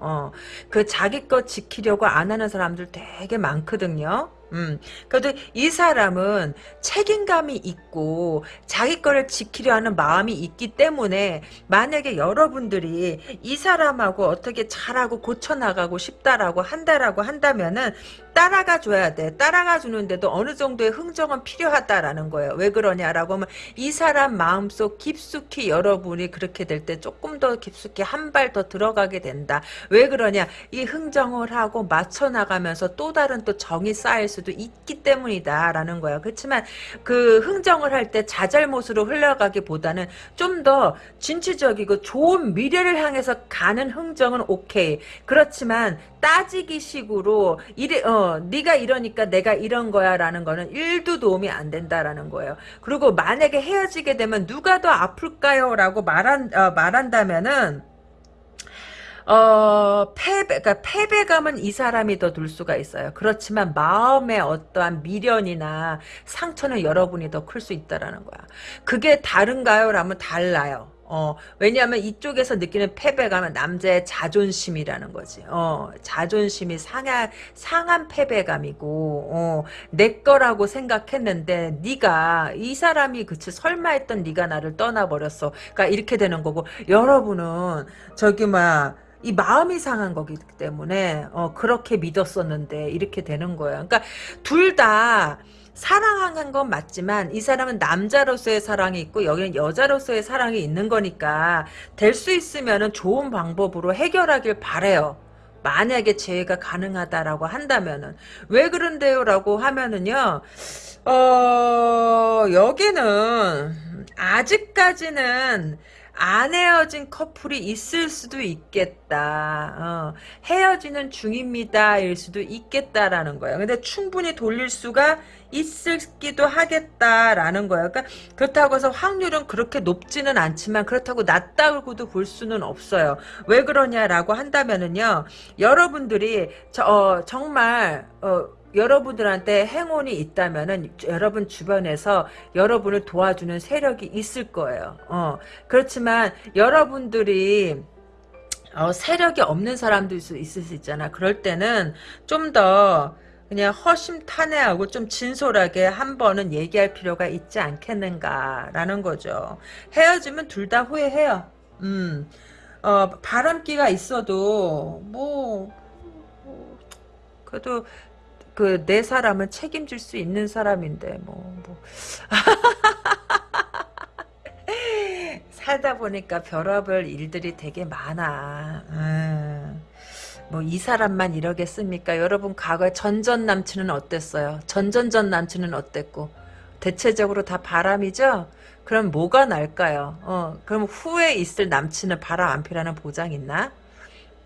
어, 그 자기 것 지키려고 안 하는 사람들 되게 많거든요. 음, 그래도 이 사람은 책임감이 있고 자기 거를 지키려 하는 마음이 있기 때문에 만약에 여러분들이 이 사람하고 어떻게 잘하고 고쳐나가고 싶다라고 한다라고 한다면은 따라가 줘야 돼. 따라가 주는데도 어느 정도의 흥정은 필요하다라는 거예요. 왜 그러냐라고 하면 이 사람 마음속 깊숙이 여러분이 그렇게 될 때 조금 더 깊숙이 한 발 더 들어가게 된다. 왜 그러냐? 이 흥정을 하고 맞춰 나가면서 또 다른 또 정이 쌓일 수도 있기 때문이다라는 거예요. 그렇지만 그 흥정을 할 때 자잘못으로 흘러가기보다는 좀 더 진취적이고 좋은 미래를 향해서 가는 흥정은 오케이. 그렇지만 따지기 식으로 이래 어 네가 이러니까 내가 이런 거야라는 거는 1도 도움이 안 된다라는 거예요. 그리고 만약에 헤어지게 되면 누가 더 아플까요라고 말한 어, 말한다면은 어, 패배, 그러니까 패배감은 이 사람이 더들 수가 있어요. 그렇지만 마음의 어떠한 미련이나 상처는 여러분이 더 클 수 있다라는 거야. 그게 다른가요? 라면 달라요. 어, 왜냐하면 이쪽에서 느끼는 패배감은 남자의 자존심이라는 거지. 어, 자존심이 상한, 상한 패배감이고, 어, 내 거라고 생각했는데, 네가 이 사람이 그치, 설마 했던 네가 나를 떠나버렸어. 그러니까 이렇게 되는 거고, 여러분은, 저기, 막, 이 마음이 상한 거기 때문에 어, 그렇게 믿었었는데 이렇게 되는 거예요. 그러니까 둘 다 사랑한 건 맞지만 이 사람은 남자로서의 사랑이 있고 여기는 여자로서의 사랑이 있는 거니까 될 수 있으면 좋은 방법으로 해결하길 바래요. 만약에 재회가 가능하다라고 한다면은 왜 그런데요라고 하면은요. 어 여기는 아직까지는 안 헤어진 커플이 있을 수도 있겠다. 어, 헤어지는 중입니다 일 수도 있겠다라는 거예요. 근데 충분히 돌릴 수가 있을기도 하겠다라는 거예요. 그러니까 그렇다고 해서 확률은 그렇게 높지는 않지만 그렇다고 낮다고도 볼 수는 없어요. 왜 그러냐라고 한다면은요. 여러분들이 저, 어, 정말 어, 여러분들한테 행운이 있다면은 여러분 주변에서 여러분을 도와주는 세력이 있을 거예요. 어, 그렇지만 여러분들이 어, 세력이 없는 사람도 있을, 수 있잖아. 그럴 때는 좀더 그냥 허심탄회하고 좀 진솔하게 한 번은 얘기할 필요가 있지 않겠는가라는 거죠. 헤어지면 둘 다 후회해요. 음, 어, 바람기가 있어도 뭐, 뭐 그래도 그 내 사람을 책임질 수 있는 사람인데 뭐 뭐. 살다 보니까 별업을 일들이 되게 많아. 음. 뭐 이 사람만 이러겠습니까? 여러분 과거에 전전 남친은 어땠어요? 전전전 남친은 어땠고? 대체적으로 다 바람이죠? 그럼 뭐가 날까요? 어, 그럼 후에 있을 남친은 바람 안 피라는 보장 있나?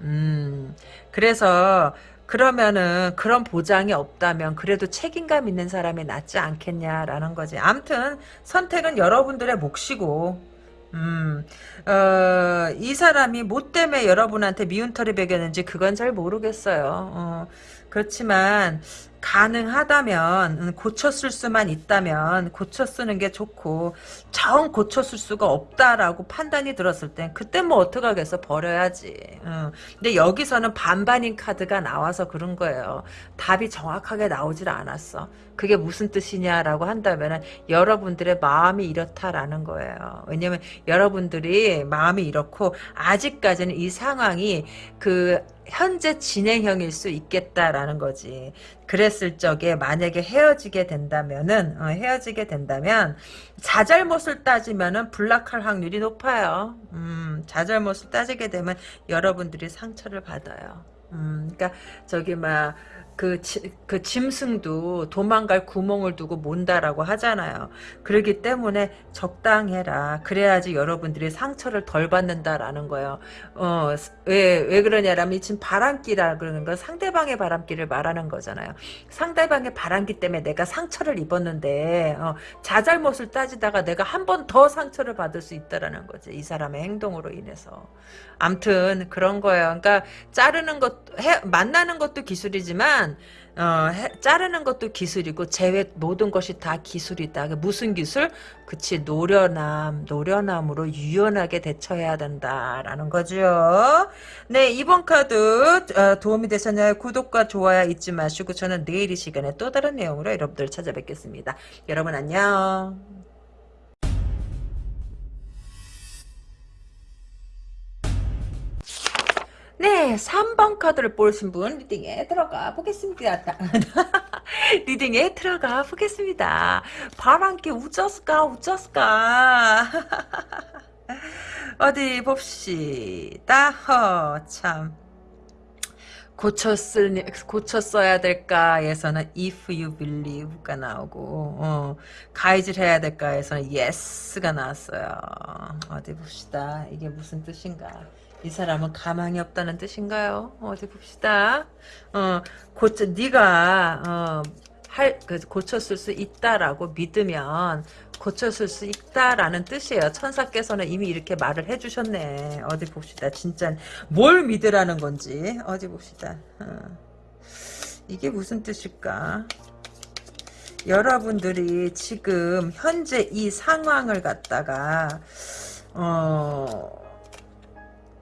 음, 그래서 그러면은 그런 보장이 없다면 그래도 책임감 있는 사람이 낫지 않겠냐라는 거지. 암튼 선택은 여러분들의 몫이고 음, 어, 이 사람이 뭐 때문에 여러분한테 미운 털이 배겼는지 그건 잘 모르겠어요. 어, 그렇지만 가능하다면 음, 고쳤을 수만 있다면 고쳐 쓰는 게 좋고 정 고쳤을 수가 없다라고 판단이 들었을 땐 그때 뭐 어떡하겠어 버려야지 응. 근데 여기서는 반반인 카드가 나와서 그런 거예요 답이 정확하게 나오질 않았어 그게 무슨 뜻이냐라고 한다면 여러분들의 마음이 이렇다라는 거예요 왜냐면 여러분들이 마음이 이렇고 아직까지는 이 상황이 그 현재 진행형일 수 있겠다라는 거지. 그랬을 적에 만약에 헤어지게 된다면은 어, 헤어지게 된다면 자잘못을 따지면은 불락할 확률이 높아요. 음, 자잘못을 따지게 되면 여러분들이 상처를 받아요. 음, 그러니까 저기 막 그, 그 짐승도 도망갈 구멍을 두고 몬다라고 하잖아요. 그러기 때문에 적당해라. 그래야지 여러분들이 상처를 덜 받는다라는 거예요. 어, 왜, 왜 그러냐라면 지금 바람기라 그러는 건 상대방의 바람기를 말하는 거잖아요. 상대방의 바람기 때문에 내가 상처를 입었는데, 어, 자잘못을 따지다가 내가 한 번 더 상처를 받을 수 있다라는 거지. 이 사람의 행동으로 인해서. 암튼, 그런 거예요. 그러니까, 자르는 것, 해, 만나는 것도 기술이지만, 하지만 어, 해, 자르는 것도 기술이고 제외 모든 것이 다 기술이다. 무슨 기술? 그치 노련함, 노련함으로 유연하게 대처해야 된다라는 거죠. 네 이번 카드 어, 도움이 되셨나요? 구독과 좋아요 잊지 마시고 저는 내일 이 시간에 또 다른 내용으로 여러분들 찾아뵙겠습니다. 여러분 안녕. 네, 3번 카드를 보신 분 리딩에 들어가 보겠습니다. 리딩에 들어가 보겠습니다. 바람기 우쩌스까 우쩌스까 어디 봅시다. 허, 참. 고쳤을 고쳤어야 될까에서는 if you believe가 나오고 어, 가이질 해야 될까에서는 yes가 나왔어요. 어디 봅시다. 이게 무슨 뜻인가? 이 사람은 가망이 없다는 뜻인가요? 어디 봅시다. 어, 고쳐, 네가 어, 할, 그, 고쳤을 수 있다라고 믿으면 고쳤을 수 있다라는 뜻이에요. 천사께서는 이미 이렇게 말을 해주셨네. 어디 봅시다. 진짜 뭘 믿으라는 건지 어디 봅시다. 어. 이게 무슨 뜻일까? 여러분들이 지금 현재 이 상황을 갖다가 어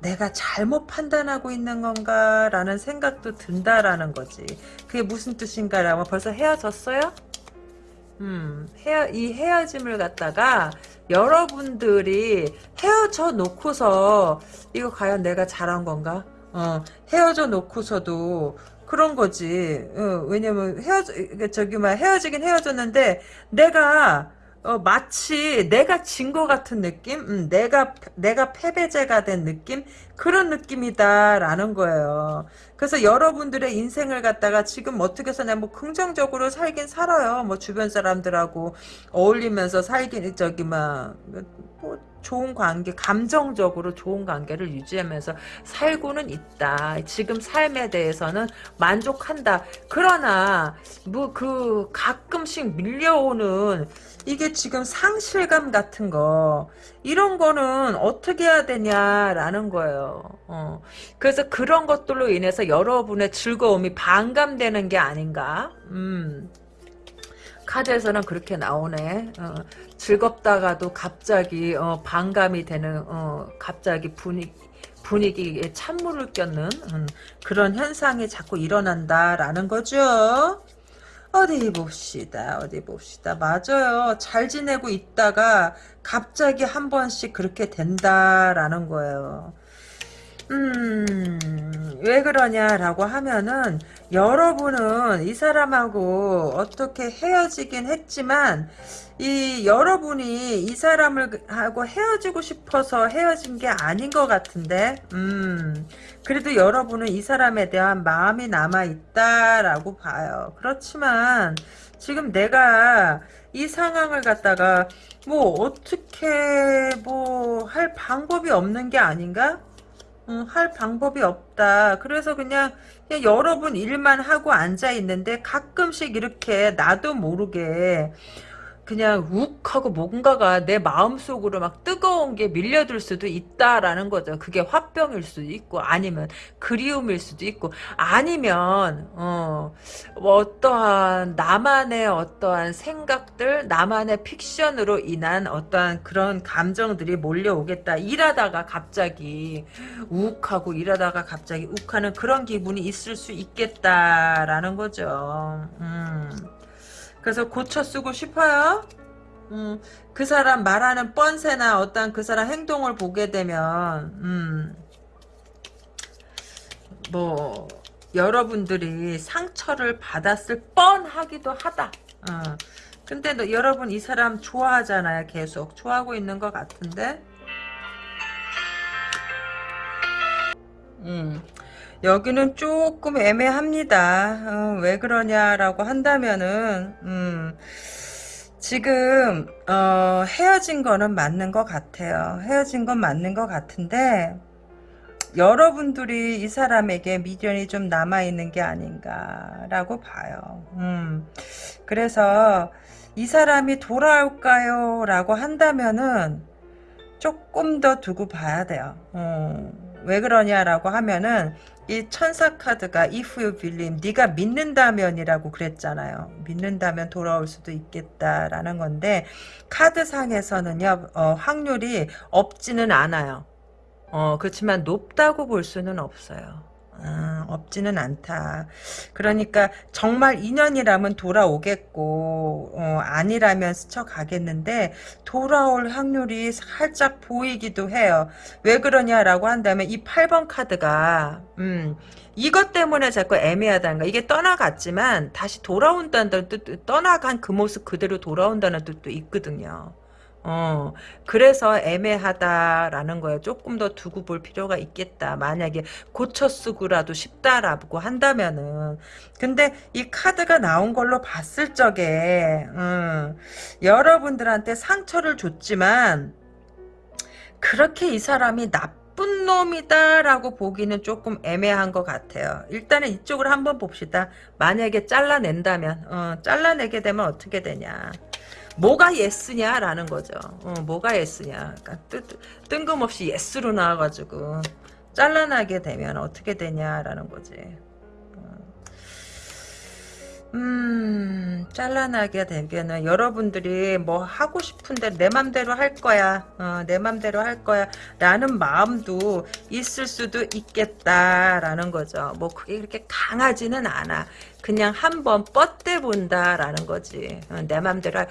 내가 잘못 판단하고 있는 건가 라는 생각도 든다라는 거지 그게 무슨 뜻인가라고 벌써 헤어졌어요? 음, 헤어, 이 헤어짐을 갖다가 여러분들이 헤어져 놓고서 이거 과연 내가 잘한 건가? 어, 헤어져 놓고서도 그런 거지. 어, 왜냐면 헤어져, 저기 막 헤어지긴 헤어졌는데 내가 어, 마치 내가 진 것 같은 느낌? 음, 내가, 내가 패배자가 된 느낌? 그런 느낌이다라는 거예요. 그래서 여러분들의 인생을 갖다가 지금 어떻게 해서냐, 뭐, 긍정적으로 살긴 살아요. 뭐, 주변 사람들하고 어울리면서 살긴, 저기, 막, 뭐, 좋은 관계, 감정적으로 좋은 관계를 유지하면서 살고는 있다. 지금 삶에 대해서는 만족한다. 그러나, 뭐, 그, 가끔씩 밀려오는, 이게 지금 상실감 같은 거 이런 거는 어떻게 해야 되냐라는 거예요. 어. 그래서 그런 것들로 인해서 여러분의 즐거움이 반감되는 게 아닌가. 음. 카드에서는 그렇게 나오네. 어. 즐겁다가도 갑자기 어, 반감이 되는 어, 갑자기 분위기 분위기에 찬물을 꼈는 음, 그런 현상이 자꾸 일어난다라는 거죠. 어디 봅시다. 어디 봅시다. 맞아요. 잘 지내고 있다가 갑자기 한 번씩 그렇게 된다라는 거예요. 음, 왜 그러냐라고 하면은 여러분은 이 사람하고 어떻게 헤어지긴 했지만 이 여러분이 이 사람을 하고 헤어지고 싶어서 헤어진 게 아닌 것 같은데 음 그래도 여러분은 이 사람에 대한 마음이 남아 있다라고 봐요. 그렇지만 지금 내가 이 상황을 갖다가 뭐 어떻게 뭐 할 방법이 없는 게 아닌가 음, 할 방법이 없다. 그래서 그냥 그냥 여러분 일만 하고 앉아 있는데 가끔씩 이렇게 나도 모르게 그냥 욱 하고 뭔가가 내 마음속으로 막 뜨거운 게 밀려들 수도 있다라는 거죠. 그게 화병일 수도 있고 아니면 그리움일 수도 있고 아니면 어, 뭐 어떠한 나만의 어떠한 생각들 나만의 픽션으로 인한 어떠한 그런 감정들이 몰려오겠다. 일하다가 갑자기 욱 하고 일하다가 갑자기 욱 하는 그런 기분이 있을 수 있겠다라는 거죠. 음. 그래서 고쳐 쓰고 싶어요. 음, 그 사람 말하는 뻔세나 어떤 그 사람 행동을 보게 되면 음, 뭐 여러분들이 상처를 받았을 뻔하기도 하다. 어. 근데 너, 여러분 이 사람 좋아하잖아요. 계속 좋아하고 있는 것 같은데. 음. 여기는 조금 애매합니다. 어, 왜 그러냐라고 한다면은 음, 지금 어, 헤어진 거는 맞는 것 같아요. 헤어진 건 맞는 것 같은데 여러분들이 이 사람에게 미련이 좀 남아있는 게 아닌가라고 봐요. 음, 그래서 이 사람이 돌아올까요? 라고 한다면은 조금 더 두고 봐야 돼요. 음, 왜 그러냐라고 하면은 이 천사 카드가 if you believe 네가 믿는다면이라고 그랬잖아요. 믿는다면 돌아올 수도 있겠다라는 건데 카드 상에서는요 어, 확률이 없지는 않아요. 어, 그렇지만 높다고 볼 수는 없어요. 아, 없지는 않다. 그러니까 정말 인연이라면 돌아오겠고 어, 아니라면 스쳐가겠는데 돌아올 확률이 살짝 보이기도 해요. 왜 그러냐라고 한다면 이 8번 카드가 음, 이것 때문에 자꾸 애매하다는 거. 이게 떠나갔지만 다시 돌아온다는 뜻, 떠나간 그 모습 그대로 돌아온다는 뜻도 있거든요. 어, 그래서 애매하다라는 거예요. 조금 더 두고 볼 필요가 있겠다. 만약에 고쳐 쓰고라도 싶다라고 한다면은. 근데 이 카드가 나온 걸로 봤을 적에, 음, 여러분들한테 상처를 줬지만, 그렇게 이 사람이 나쁜 놈이다라고 보기는 조금 애매한 것 같아요. 일단은 이쪽으로 한번 봅시다. 만약에 잘라낸다면, 어, 잘라내게 되면 어떻게 되냐. 뭐가 yes냐라는 거죠. 어, 뭐가 yes냐. 그러니까 뜨, 뜬금없이 yes로 나와가지고 잘라내게 되면 어떻게 되냐라는 거지. 어. 음, 잘라내게 되면은 여러분들이 뭐 하고 싶은데 내 맘대로 할 거야. 어, 내 맘대로 할 거야. 라는 마음도 있을 수도 있겠다라는 거죠. 뭐 그게 그렇게 강하지는 않아. 그냥 한번 뻗대 본다라는 거지. 어, 내 맘대로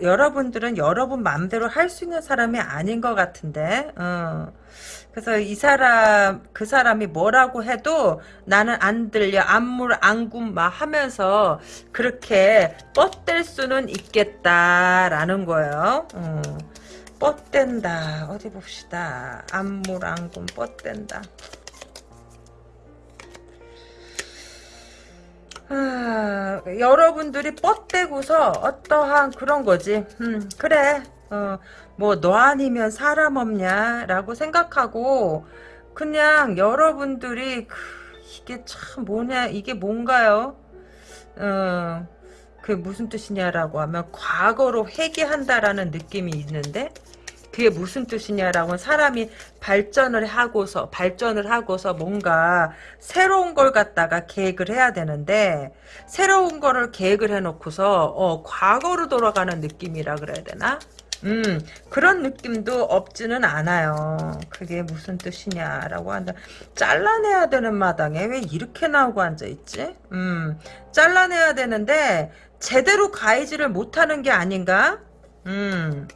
여러분들은 여러분 맘대로 할 수 있는 사람이 아닌 것 같은데. 어. 그래서 이 사람 그 사람이 뭐라고 해도 나는 안 들려 안물 안군 막 하면서 그렇게 뻗댈 수는 있겠다라는 거예요. 어. 뻗댄다 어디 봅시다 안물 안군 뻗댄다. 아, 여러분들이 뻗대고서 어떠한 그런 거지. 음, 그래. 어, 뭐, 너 아니면 사람 없냐? 라고 생각하고, 그냥 여러분들이, 그, 이게 참 뭐냐, 이게 뭔가요? 어, 그게 무슨 뜻이냐라고 하면, 과거로 회귀한다라는 느낌이 있는데, 그게 무슨 뜻이냐라고 사람이 발전을 하고서 발전을 하고서 뭔가 새로운 걸 갖다가 계획을 해야 되는데 새로운 거를 계획을 해놓고서 어, 과거로 돌아가는 느낌이라 그래야 되나? 음 그런 느낌도 없지는 않아요. 그게 무슨 뜻이냐라고 한다. 잘라내야 되는 마당에 왜 이렇게 나오고 앉아있지? 음 잘라내야 되는데 제대로 가위질을 못하는 게 아닌가? 음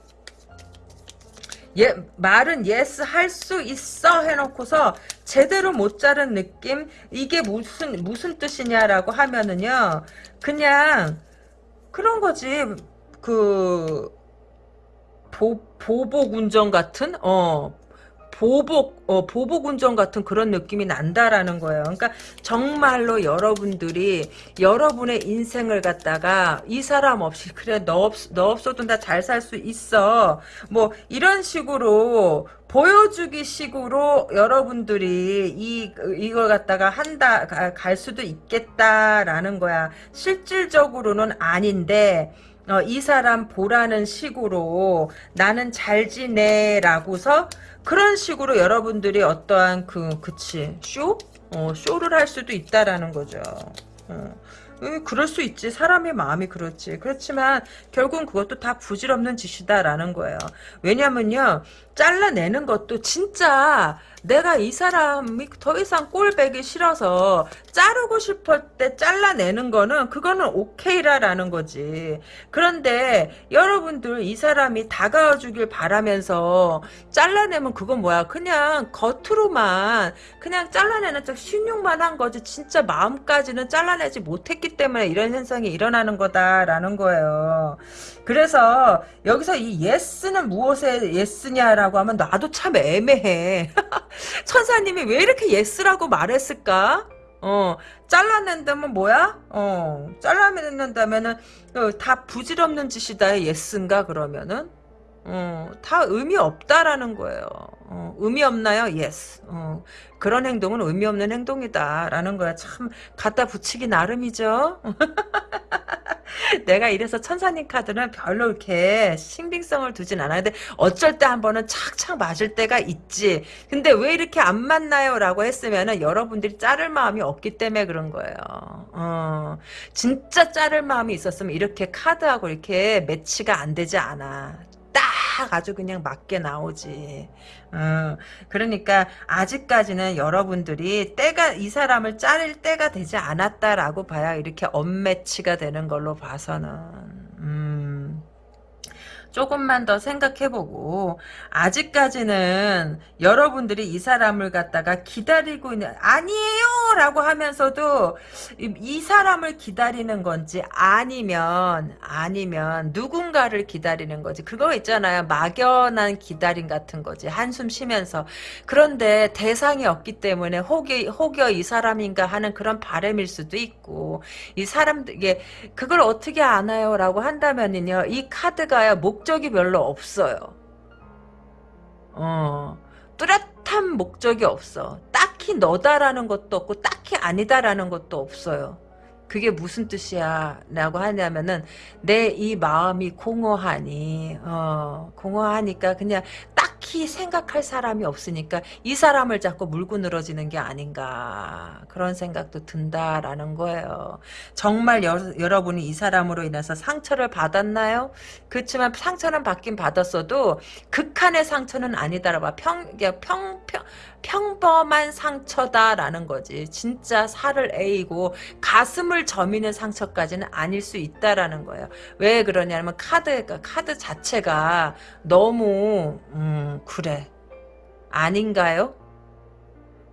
예, 말은 yes 할 수 있어 해놓고서 제대로 못 자른 느낌 이게 무슨 무슨 뜻이냐라고 하면은요 그냥 그런 거지. 그 보, 보복 운전 같은? 어 보복 어 보복 운전 같은 그런 느낌이 난다라는 거예요. 그러니까 정말로 여러분들이 여러분의 인생을 갖다가 이 사람 없이 그래 너 없, 너 없어도 나 잘 살 수 있어. 뭐 이런 식으로 보여주기 식으로 여러분들이 이 이걸 갖다가 한다 가- 갈 수도 있겠다라는 거야. 실질적으로는 아닌데 어, 이 사람 보라는 식으로 나는 잘 지내라고서 그런 식으로 여러분들이 어떠한 그 그치 쇼? 어, 쇼를 할 수도 있다라는 거죠. 어. 음, 그럴 수 있지. 사람의 마음이 그렇지. 그렇지만 결국은 그것도 다 부질없는 짓이다라는 거예요. 왜냐면요. 잘라내는 것도 진짜 내가 이 사람이 더 이상 꼴배기 싫어서 자르고 싶을 때 잘라내는 거는 그거는 오케이라라는 거지. 그런데 여러분들 이 사람이 다가와 주길 바라면서 잘라내면 그건 뭐야? 그냥 겉으로만 그냥 잘라내는 척 신용만 한 거지. 진짜 마음까지는 잘라내지 못했기 때문에 이런 현상이 일어나는 거다라는 거예요. 그래서 여기서 이 yes는 무엇의 yes냐라고 하면 나도 참 애매해. 천사님이 왜 이렇게 yes라고 말했을까? 어, 잘라낸다면 뭐야? 어, 잘라낸다면은 어, 다 부질없는 짓이다. yes인가 그러면은? 어, 다 의미 없다라는 거예요. 어, 의미 없나요? Yes. 어, 그런 행동은 의미 없는 행동이다라는 거야. 참 갖다 붙이기 나름이죠. 내가 이래서 천사님 카드는 별로 이렇게 신빙성을 두진 않아는데 어쩔 때 한 번은 착착 맞을 때가 있지. 근데 왜 이렇게 안 맞나요? 라고 했으면은 여러분들이 자를 마음이 없기 때문에 그런 거예요. 어, 진짜 자를 마음이 있었으면 이렇게 카드하고 이렇게 매치가 안 되지 않아. 딱 아주 그냥 맞게 나오지. 어, 그러니까 아직까지는 여러분들이 때가 이 사람을 자를 때가 되지 않았다라고 봐야 이렇게 언매치가 되는 걸로 봐서는 음, 조금만 더 생각해보고 아직까지는 여러분들이 이 사람을 갖다가 기다리고 있는 아니에요! 라고 하면서도 이, 이 사람을 기다리는 건지 아니면 아니면 누군가를 기다리는 거지. 그거 있잖아요. 막연한 기다림 같은 거지. 한숨 쉬면서. 그런데 대상이 없기 때문에 혹여, 혹여 이 사람인가 하는 그런 바람일 수도 있고 이 사람들 이게 그걸 어떻게 아나요? 라고 한다면은요 이 카드가요 목 적이 별로 없어요. 어 뚜렷한 목적이 없어. 딱히 너다라는 것도 없고 딱히 아니다라는 것도 없어요. 그게 무슨 뜻이야? 라고 하냐면은 내 이 마음이 공허하니 어 공허하니까 그냥 딱히 딱히 생각할 사람이 없으니까 이 사람을 자꾸 물고 늘어지는 게 아닌가 그런 생각도 든다라는 거예요. 정말 여, 러분이이 사람으로 인해서 상처를 받았나요? 그렇지만 상처는 받긴 받았어도 극한의 상처는 아니다라고 평, 평, 평, 평범한 상처다라는 거지. 진짜 살을 에이고 가슴을 저미는 상처까지는 아닐 수 있다라는 거예요. 왜 그러냐면 카드가 카드 자체가 너무 음 그래 아닌가요?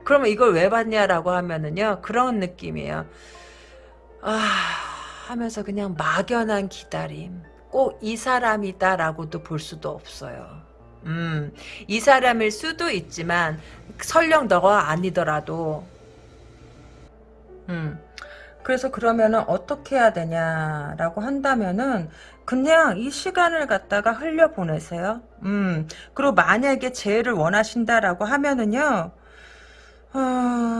그러면 이걸 왜 받냐라고 하면은요 그런 느낌이에요. 아 하면서 그냥 막연한 기다림. 꼭 이 사람이다라고도 볼 수도 없어요. 음, 이 사람일 수도 있지만 설령 너가 아니더라도 음, 그래서 그러면은 어떻게 해야 되냐라고 한다면은 그냥 이 시간을 갖다가 흘려보내세요. 음, 그리고 만약에 재해를 원하신다라고 하면은요, 어...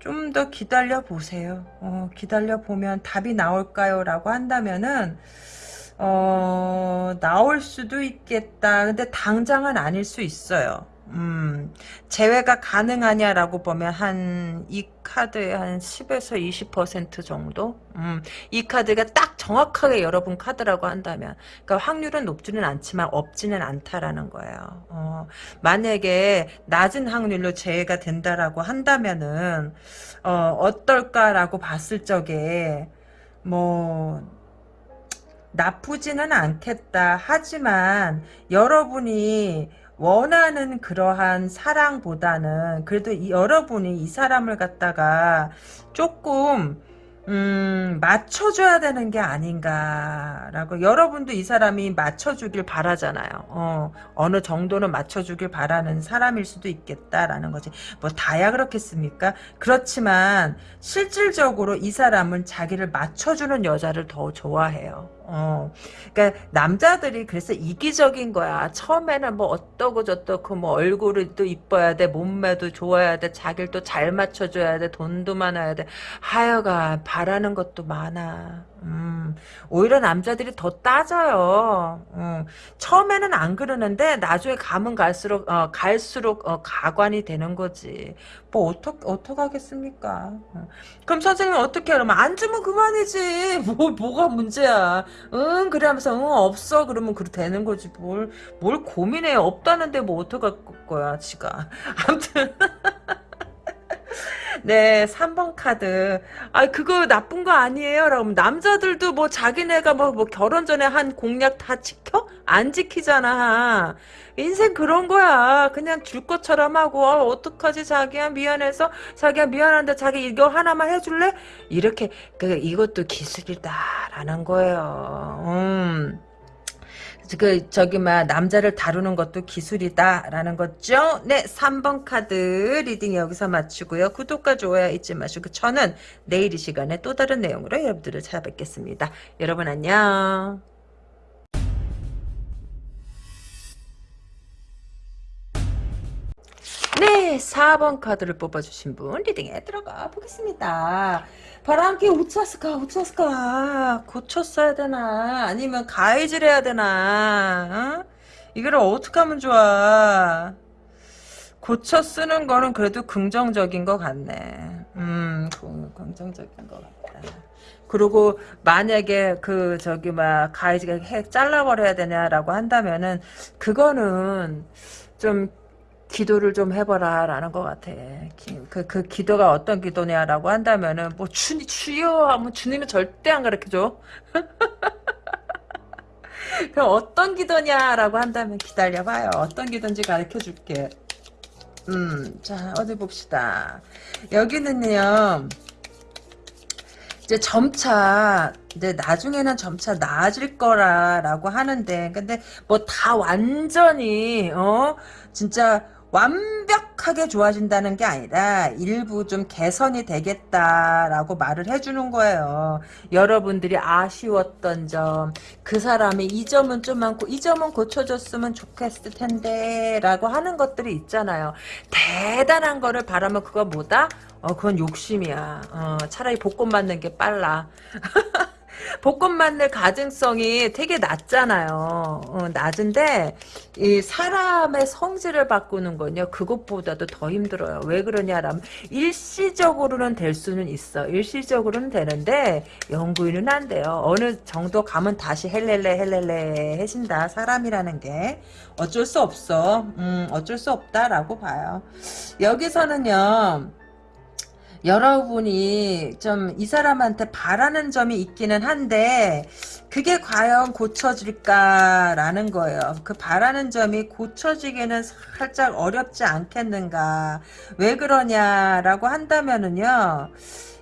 좀더 기다려 보세요. 어, 기다려 보면 답이 나올까요? 라고 한다면은, 어, 나올 수도 있겠다. 근데 당장은 아닐 수 있어요. 음, 제외가 가능하냐라고 보면 한 이 카드의 한 10에서 20% 정도? 음, 이 카드가 딱 정확하게 여러분 카드라고 한다면 그러니까 확률은 높지는 않지만 없지는 않다라는 거예요. 어, 만약에 낮은 확률로 제외가 된다라고 한다면은 어, 어떨까라고 봤을 적에 뭐 나쁘지는 않겠다. 하지만 여러분이 원하는 그러한 사랑보다는 그래도 이, 여러분이 이 사람을 갖다가 조금 음, 맞춰줘야 되는 게 아닌가라고 여러분도 이 사람이 맞춰주길 바라잖아요. 어, 어느 정도는 맞춰주길 바라는 사람일 수도 있겠다라는 거지. 뭐 다야 그렇겠습니까? 그렇지만 실질적으로 이 사람은 자기를 맞춰주는 여자를 더 좋아해요. 어, 그러니까 남자들이 그래서 이기적인 거야. 처음에는 뭐 어떠고 저떠고 뭐 얼굴이 또 이뻐야 돼, 몸매도 좋아야 돼, 자기를 또 잘 맞춰줘야 돼, 돈도 많아야 돼. 하여간 바라는 것도 많아. 음, 오히려 남자들이 더 따져요. 음, 처음에는 안 그러는데 나중에 가면 갈수록 어, 갈수록 어, 가관이 되는 거지. 뭐 어떻게 어떻게 하겠습니까? 어. 그럼 선생님 어떻게 하면 안 주면 그만이지. 뭐 뭐가 문제야? 응 그래 하면서 응 없어 그러면 그렇게 되는 거지. 뭘뭘 고민해 없다는데 뭐 어떡할 거야 지가. 아무튼. 네, 3번 카드. 아, 그거 나쁜 거 아니에요? 라고 남자들도 뭐 자기네가 뭐, 뭐 결혼 전에 한 공약 다 지켜? 안 지키잖아. 인생 그런 거야. 그냥 줄 것처럼 하고, 어, 어떡하지, 자기야, 미안해서. 자기야, 미안한데, 자기 이거 하나만 해줄래? 이렇게, 그, 이것도 기술이다라는 거예요. 음. 그 저기 막 남자를 다루는 것도 기술이다라는 거죠. 네, 3번 카드 Reading 여기서 마치고요. 구독과 좋아요 잊지 마시고 저는 내일 이 시간에 또 다른 내용으로 여러분들을 찾아뵙겠습니다. 여러분 안녕. 네, 4번 카드를 뽑아주신 분 reading에 들어가 보겠습니다. 바람기 우짜스까 우짜스까. 고쳤어야 되나? 아니면 가위질 해야 되나? 어? 이거를 어떻게 하면 좋아? 고쳐 쓰는 거는 그래도 긍정적인 것 같네. 음 긍정적인 것 같다. 그리고 만약에 그 저기 막 가해지가 잘라버려야 되냐라고 한다면은 그거는 좀 기도를 좀 해봐라 라는 것 같아. 그, 그 기도가 어떤 기도냐라고 한다면은 뭐 주, 주여 하면 주님은 절대 안 가르쳐줘. 그럼 어떤 기도냐라고 한다면 기다려봐요. 어떤 기도인지 가르쳐줄게. 음 자 어디 봅시다. 여기는요 이제 점차 이제 나중에는 점차 나아질 거라라고 하는데 근데 뭐 다 완전히 어? 진짜 완벽하게 좋아진다는 게 아니라 일부 좀 개선이 되겠다라고 말을 해주는 거예요. 여러분들이 아쉬웠던 점, 그 사람이 이 점은 좀 많고 이 점은 고쳐줬으면 좋겠을 텐데 라고 하는 것들이 있잖아요. 대단한 거를 바라면 그거 뭐다? 어, 그건 욕심이야. 어, 차라리 복권 맞는 게 빨라. 볶음 맞는 가증성이 되게 낮잖아요. 어, 낮은데 이 사람의 성질을 바꾸는 건요. 그것보다도 더 힘들어요. 왜 그러냐라면 일시적으로는 될 수는 있어. 일시적으로는 되는데 연구인은 안 돼요. 어느 정도 가면 다시 헬렐레 헬렐레 해진다. 사람이라는 게 어쩔 수 없어. 음, 어쩔 수 없다라고 봐요. 여기서는요. 여러분이 좀 이 사람한테 바라는 점이 있기는 한데 그게 과연 고쳐질까라는 거예요. 그 바라는 점이 고쳐지기는 살짝 어렵지 않겠는가. 왜 그러냐라고 한다면은요.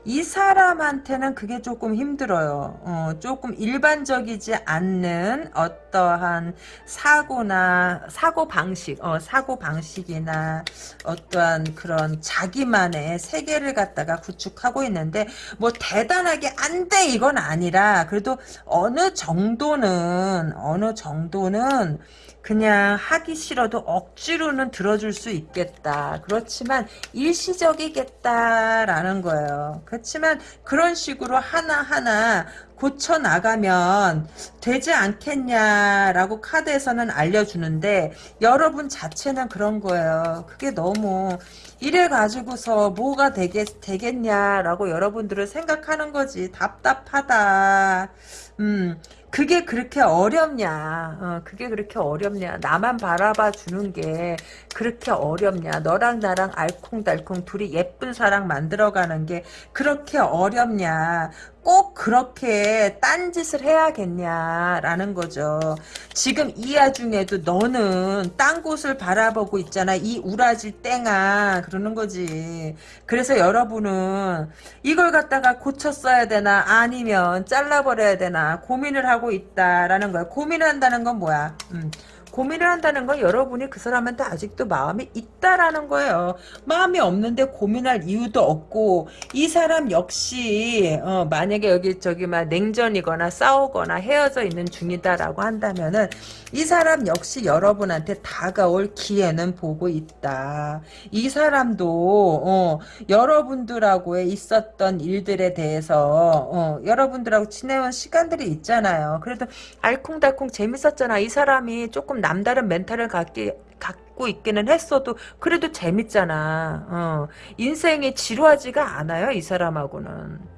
이 사람한테는 그게 조금 힘들어요. 어, 조금 일반적이지 않는 어떠한 사고나 사고 방식, 어, 사고 방식이나 어떠한 그런 자기만의 세계를 갖다가 구축하고 있는데 뭐 대단하게 안 돼 이건 아니라 그래도 어느 정도는 어느 정도는 그냥 하기 싫어도 억지로는 들어줄 수 있겠다. 그렇지만 일시적이겠다라는 거예요. 그렇지만 그런 식으로 하나하나 고쳐 나가면 되지 않겠냐라고 카드에서는 알려주는데 여러분 자체는 그런 거예요. 그게 너무 이래 가지고서 뭐가 되겠, 되겠냐라고 여러분들은 생각하는 거지. 답답하다. 음, 그게 그렇게 어렵냐? 어, 그게 그렇게 어렵냐? 나만 바라봐 주는 게 그렇게 어렵냐? 너랑 나랑 알콩달콩 둘이 예쁜 사랑 만들어가는 게 그렇게 어렵냐 꼭 그렇게 딴짓을 해야겠냐라는 거죠. 지금 이 와중에도 너는 딴 곳을 바라보고 있잖아. 이 우라질 땡아 그러는 거지. 그래서 여러분은 이걸 갖다가 고쳤어야 되나 아니면 잘라버려야 되나 고민을 하고 있다라는 거야. 고민을 한다는 건 뭐야? 음. 고민을 한다는 건 여러분이 그 사람한테 아직도 마음이 있다라는 거예요. 마음이 없는데 고민할 이유도 없고 이 사람 역시 어, 만약에 여기 저기 막 냉전이거나 싸우거나 헤어져 있는 중이다라고 한다면은 이 사람 역시 여러분한테 다가올 기회는 보고 있다. 이 사람도 어, 여러분들하고의 있었던 일들에 대해서 어, 여러분들하고 지내온 시간들이 있잖아요. 그래도 알콩달콩 재밌었잖아. 이 사람이 조금 남다른 멘탈을 갖기 갖고 있기는 했어도 그래도 재밌잖아. 어. 인생이 지루하지가 않아요. 이 사람하고는.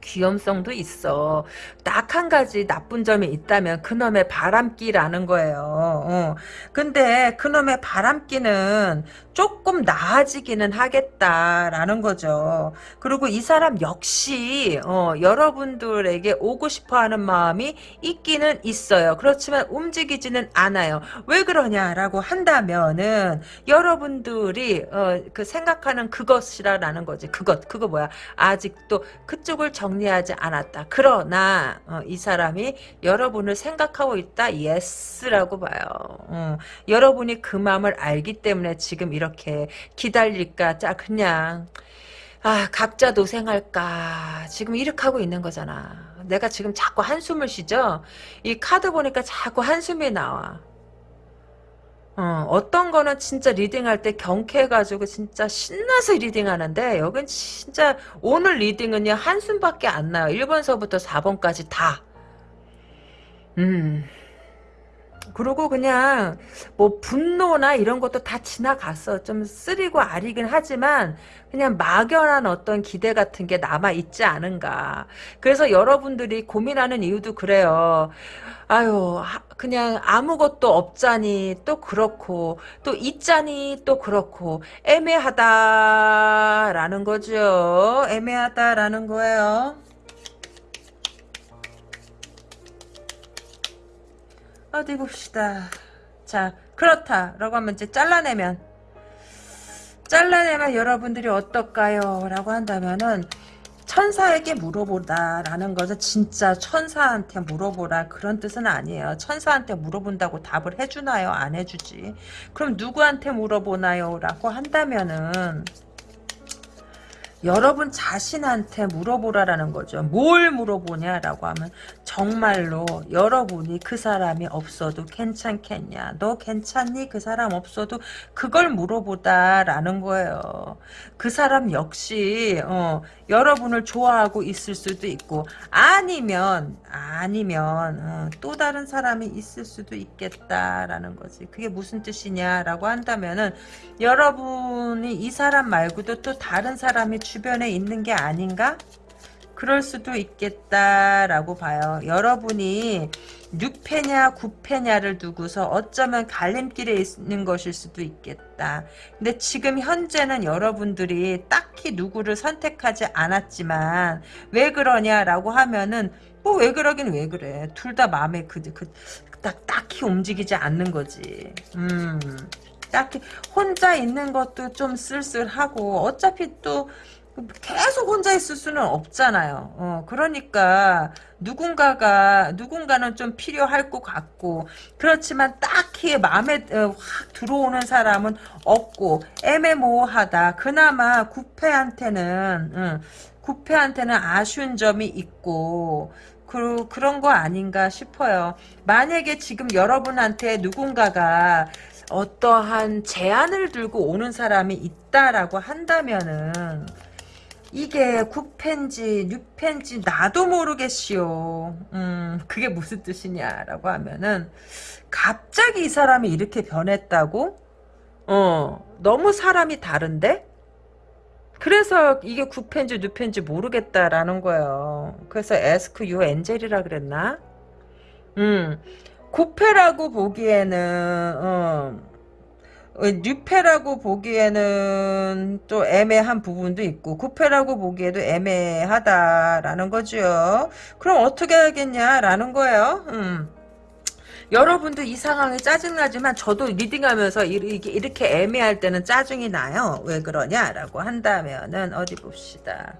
귀염성도 있어. 딱 한 가지 나쁜 점이 있다면 그놈의 바람기라는 거예요. 어. 근데 그놈의 바람기는 조금 나아지기는 하겠다라는 거죠. 그리고 이 사람 역시 어, 여러분들에게 오고 싶어하는 마음이 있기는 있어요. 그렇지만 움직이지는 않아요. 왜 그러냐라고 한다면은 여러분들이 어, 그 생각하는 그것이라는 거지. 그것 그거 뭐야? 아직도 그쪽을 정리하지 않았다. 그러나 어, 이 사람이 여러분을 생각하고 있다. yes라고 봐요. 어, 여러분이 그 마음을 알기 때문에 지금 이렇게 기다릴까? 자 그냥. 아 각자 고생할까? 지금 이렇게 하고 있는 거잖아. 내가 지금 자꾸 한숨을 쉬죠? 이 카드 보니까 자꾸 한숨이 나와. 어, 어떤 거는 진짜 reading할 때 경쾌해가지고 진짜 신나서 reading하는데 여긴 진짜 오늘 reading은요 한숨밖에 안 나요. 1번서부터 4번까지 다. 음. 그리고 그냥 뭐 분노나 이런 것도 다 지나갔어. 좀 쓰리고 아리긴 하지만 그냥 막연한 어떤 기대 같은 게 남아 있지 않은가. 그래서 여러분들이 고민하는 이유도 그래요. 아유 그냥 아무것도 없자니 또 그렇고 또 있자니 또 그렇고 애매하다라는 거죠. 애매하다라는 거예요. 어디 봅시다. 자, 그렇다 라고 하면 이제 잘라내면 잘라내면 여러분들이 어떨까요? 라고 한다면은 천사에게 물어보다 라는 것은 진짜 천사한테 물어보라 그런 뜻은 아니에요. 천사한테 물어본다고 답을 해주나요? 안 해주지. 그럼 누구한테 물어보나요? 라고 한다면은 여러분 자신한테 물어보라라는 거죠. 뭘 물어보냐라고 하면 정말로 여러분이 그 사람이 없어도 괜찮겠냐? 너 괜찮니? 그 사람 없어도 그걸 물어보다라는 거예요. 그 사람 역시 어, 여러분을 좋아하고 있을 수도 있고 아니면 아니면 어, 또 다른 사람이 있을 수도 있겠다라는 거지. 그게 무슨 뜻이냐라고 한다면은 여러분이 이 사람 말고도 또 다른 사람이 주변에 있는 게 아닌가? 그럴 수도 있겠다라고 봐요. 여러분이 6패냐 9패냐를 두고서 어쩌면 갈림길에 있는 것일 수도 있겠다. 근데 지금 현재는 여러분들이 딱히 누구를 선택하지 않았지만 왜 그러냐라고 하면은 뭐 왜 그러긴 왜 그래. 둘 다 마음에 그, 그, 딱, 딱히 움직이지 않는 거지. 음. 딱히 혼자 있는 것도 좀 쓸쓸하고 어차피 또 계속 혼자 있을 수는 없잖아요. 어, 그러니까 누군가가 누군가는 좀 필요할 것 같고 그렇지만 딱히 마음에 어, 확 들어오는 사람은 없고 애매모호하다. 그나마 구패한테는 응, 구패한테는 아쉬운 점이 있고 그, 그런 거 아닌가 싶어요. 만약에 지금 여러분한테 누군가가 어떠한 제안을 들고 오는 사람이 있다라고 한다면은 이게 국팬지 뉴팬지 나도 모르겠시오. 음 그게 무슨 뜻이냐라고 하면은 갑자기 이 사람이 이렇게 변했다고? 어 너무 사람이 다른데? 그래서 이게 국팬지 뉴팬지 모르겠다라는 거예요. 그래서 에스크 유 엔젤이라 그랬나? 음 구패라고 보기에는 어, 어, 뉴패라고 보기에는 또 애매한 부분도 있고 구패라고 보기에도 애매하다라는 거죠. 그럼 어떻게 하겠냐라는 거예요. 음. 여러분도 이 상황이 짜증나지만 저도 리딩하면서 이렇게, 애매할 때는 짜증이 나요. 왜 그러냐라고 한다면은 어디 봅시다.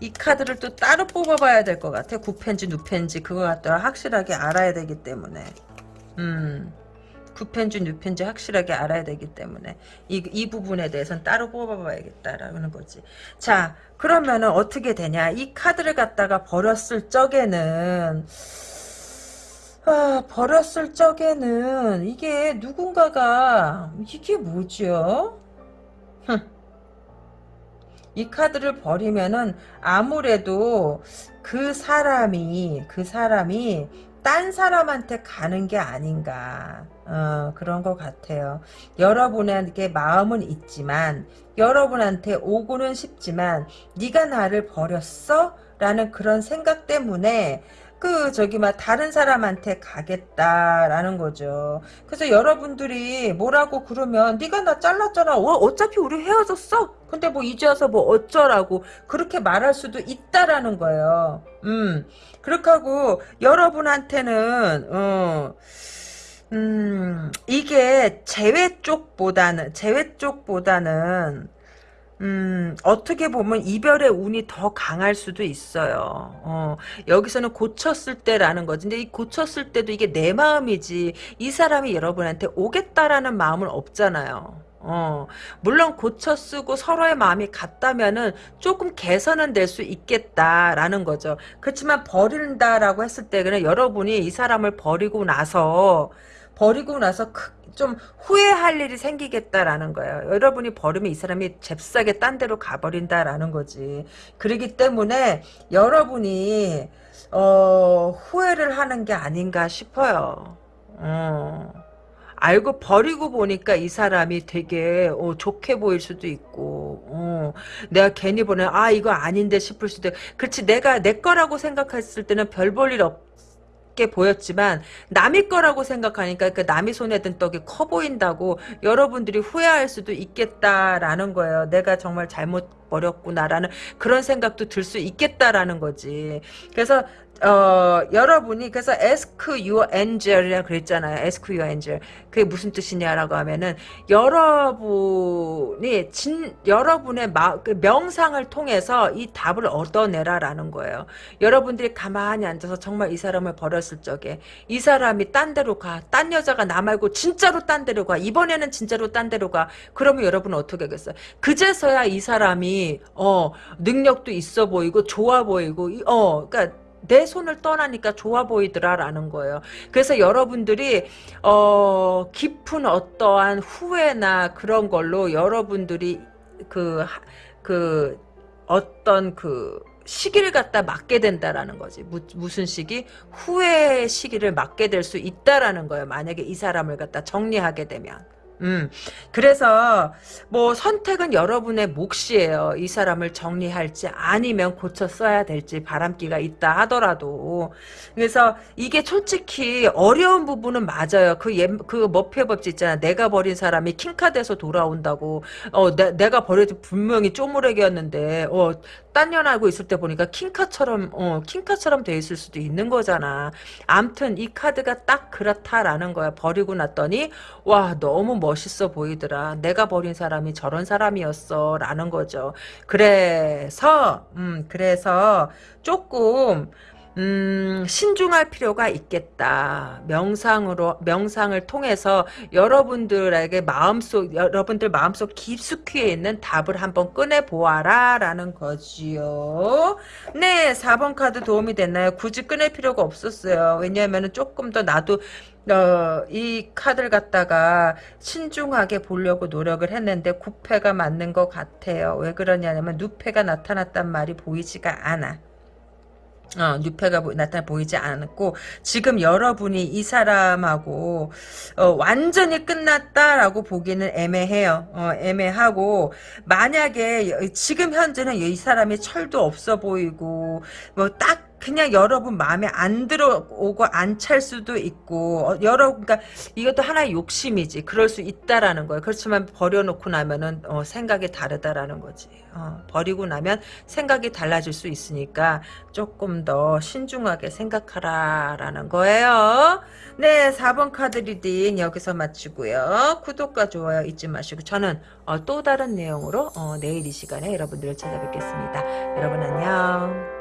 이 카드를 또 따로 뽑아봐야 될 것 같아. 구펜지, 누펜지 그거 갖다 확실하게 알아야 되기 때문에. 음. 구펜지, 뉴펜지 확실하게 알아야 되기 때문에 이, 이 부분에 대해서는 따로 뽑아봐야겠다라는 거지. 자, 그러면은 어떻게 되냐. 이 카드를 갖다가 버렸을 적에는 아, 버렸을 적에는 이게 누군가가 이게 뭐죠? 이 카드를 버리면은 아무래도 그 사람이 그 사람이 딴 사람한테 가는 게 아닌가 어, 그런 것 같아요. 여러분에게 마음은 있지만 여러분한테 오고는 싶지만 네가 나를 버렸어? 라는 그런 생각 때문에 그 저기 막 다른 사람한테 가겠다라는 거죠. 그래서 여러분들이 뭐라고 그러면 네가 나 잘랐잖아. 어, 차피 우리 헤어졌어. 근데 뭐 이제 와서 뭐 어쩌라고 그렇게 말할 수도 있다라는 거예요. 음 그렇게 하고 여러분한테는 어. 음, 이게 재회 쪽보다는, 재회 쪽보다는, 음, 어떻게 보면 이별의 운이 더 강할 수도 있어요. 어, 여기서는 고쳤을 때라는 거지. 근데 이 고쳤을 때도 이게 내 마음이지. 이 사람이 여러분한테 오겠다라는 마음은 없잖아요. 어, 물론 고쳐 쓰고 서로의 마음이 같다면은 조금 개선은 될 수 있겠다라는 거죠. 그렇지만 버린다라고 했을 때 그냥 여러분이 이 사람을 버리고 나서 버리고 나서 좀 후회할 일이 생기겠다라는 거예요. 여러분이 버리면 이 사람이 잽싸게 딴 데로 가버린다라는 거지. 그러기 때문에 여러분이 어, 후회를 하는 게 아닌가 싶어요. 어. 알고 버리고 보니까 이 사람이 되게 어, 좋게 보일 수도 있고 어, 내가 괜히 보내 아 이거 아닌데 싶을 수도 그렇지 내가 내 거라고 생각했을 때는 별 볼 일 없. 게 보였지만 남의 거라고 생각하니까 그 남이 손에 든 떡이 커 보인다고 여러분들이 후회할 수도 있겠다라는 거예요. 내가 정말 잘못 버렸구나라는 그런 생각도 들 수 있겠다라는 거지. 그래서 어, 여러분이 그래서 ask your angel이라 그랬잖아요. ask your angel. 그게 무슨 뜻이냐라고 하면은 여러분이 진 여러분의 마, 그 명상을 통해서 이 답을 얻어내라라는 거예요. 여러분들이 가만히 앉아서 정말 이 사람을 버렸을 적에 이 사람이 딴 데로 가. 딴 여자가 나 말고 진짜로 딴 데로 가. 이번에는 진짜로 딴 데로 가. 그러면 여러분은 어떻게 하겠어요? 그제서야 이 사람이 어 능력도 있어 보이고 좋아 보이고 어 그러니까 내 손을 떠나니까 좋아 보이더라라는 거예요. 그래서 여러분들이 어 깊은 어떠한 후회나 그런 걸로 여러분들이 그그 어떤 그 시기를 갖다 맞게 된다라는 거지. 무, 무슨 시기? 후회의 시기를 맞게 될 수 있다라는 거예요. 만약에 이 사람을 갖다 정리하게 되면. 음, 그래서 뭐 선택은 여러분의 몫이에요. 이 사람을 정리할지 아니면 고쳐 써야 될지 바람기가 있다 하더라도 그래서 이게 솔직히 어려운 부분은 맞아요. 그, 예, 그 머피의 법칙 있잖아. 내가 버린 사람이 킹카돼서 돌아온다고. 어, 내, 내가 버려도 분명히 쪼무레기였는데 어, 딴년 알고 있을 때 보니까 킹카처럼 어, 킹카처럼 돼 있을 수도 있는 거잖아. 암튼 이 카드가 딱 그렇다라는 거야. 버리고 났더니 와 너무 멋있어 보이더라. 내가 버린 사람이 저런 사람이었어 라는 거죠. 그래서 음 그래서 조금 음, 신중할 필요가 있겠다. 명상으로, 명상을 통해서 여러분들에게 마음속, 여러분들 마음속 깊숙이에 있는 답을 한번 꺼내보아라. 라는 거지요. 네, 4번 카드 도움이 됐나요? 굳이 꺼낼 필요가 없었어요. 왜냐하면 조금 더 나도 어, 이 카드를 갖다가 신중하게 보려고 노력을 했는데 구패가 맞는 것 같아요. 왜 그러냐면 누패가 나타났단 말이 보이지가 않아. 어, 뉴페가 보, 나타나 보이지 않았고 지금 여러분이 이 사람하고 어, 완전히 끝났다라고 보기는 애매해요. 어, 애매하고 만약에 지금 현재는 이 사람이 철도 없어 보이고 뭐딱 그냥 여러분 마음에 안 들어오고 안 찰 수도 있고 어, 여러분 그러니까 이것도 하나의 욕심이지. 그럴 수 있다라는 거예요. 그렇지만 버려놓고 나면은 어, 생각이 다르다라는 거지. 어, 버리고 나면 생각이 달라질 수 있으니까 조금 더 신중하게 생각하라라는 거예요. 네 4번 카드 reading 여기서 마치고요. 구독과 좋아요 잊지 마시고 저는 어, 또 다른 내용으로 어, 내일 이 시간에 여러분들을 찾아뵙겠습니다. 여러분 안녕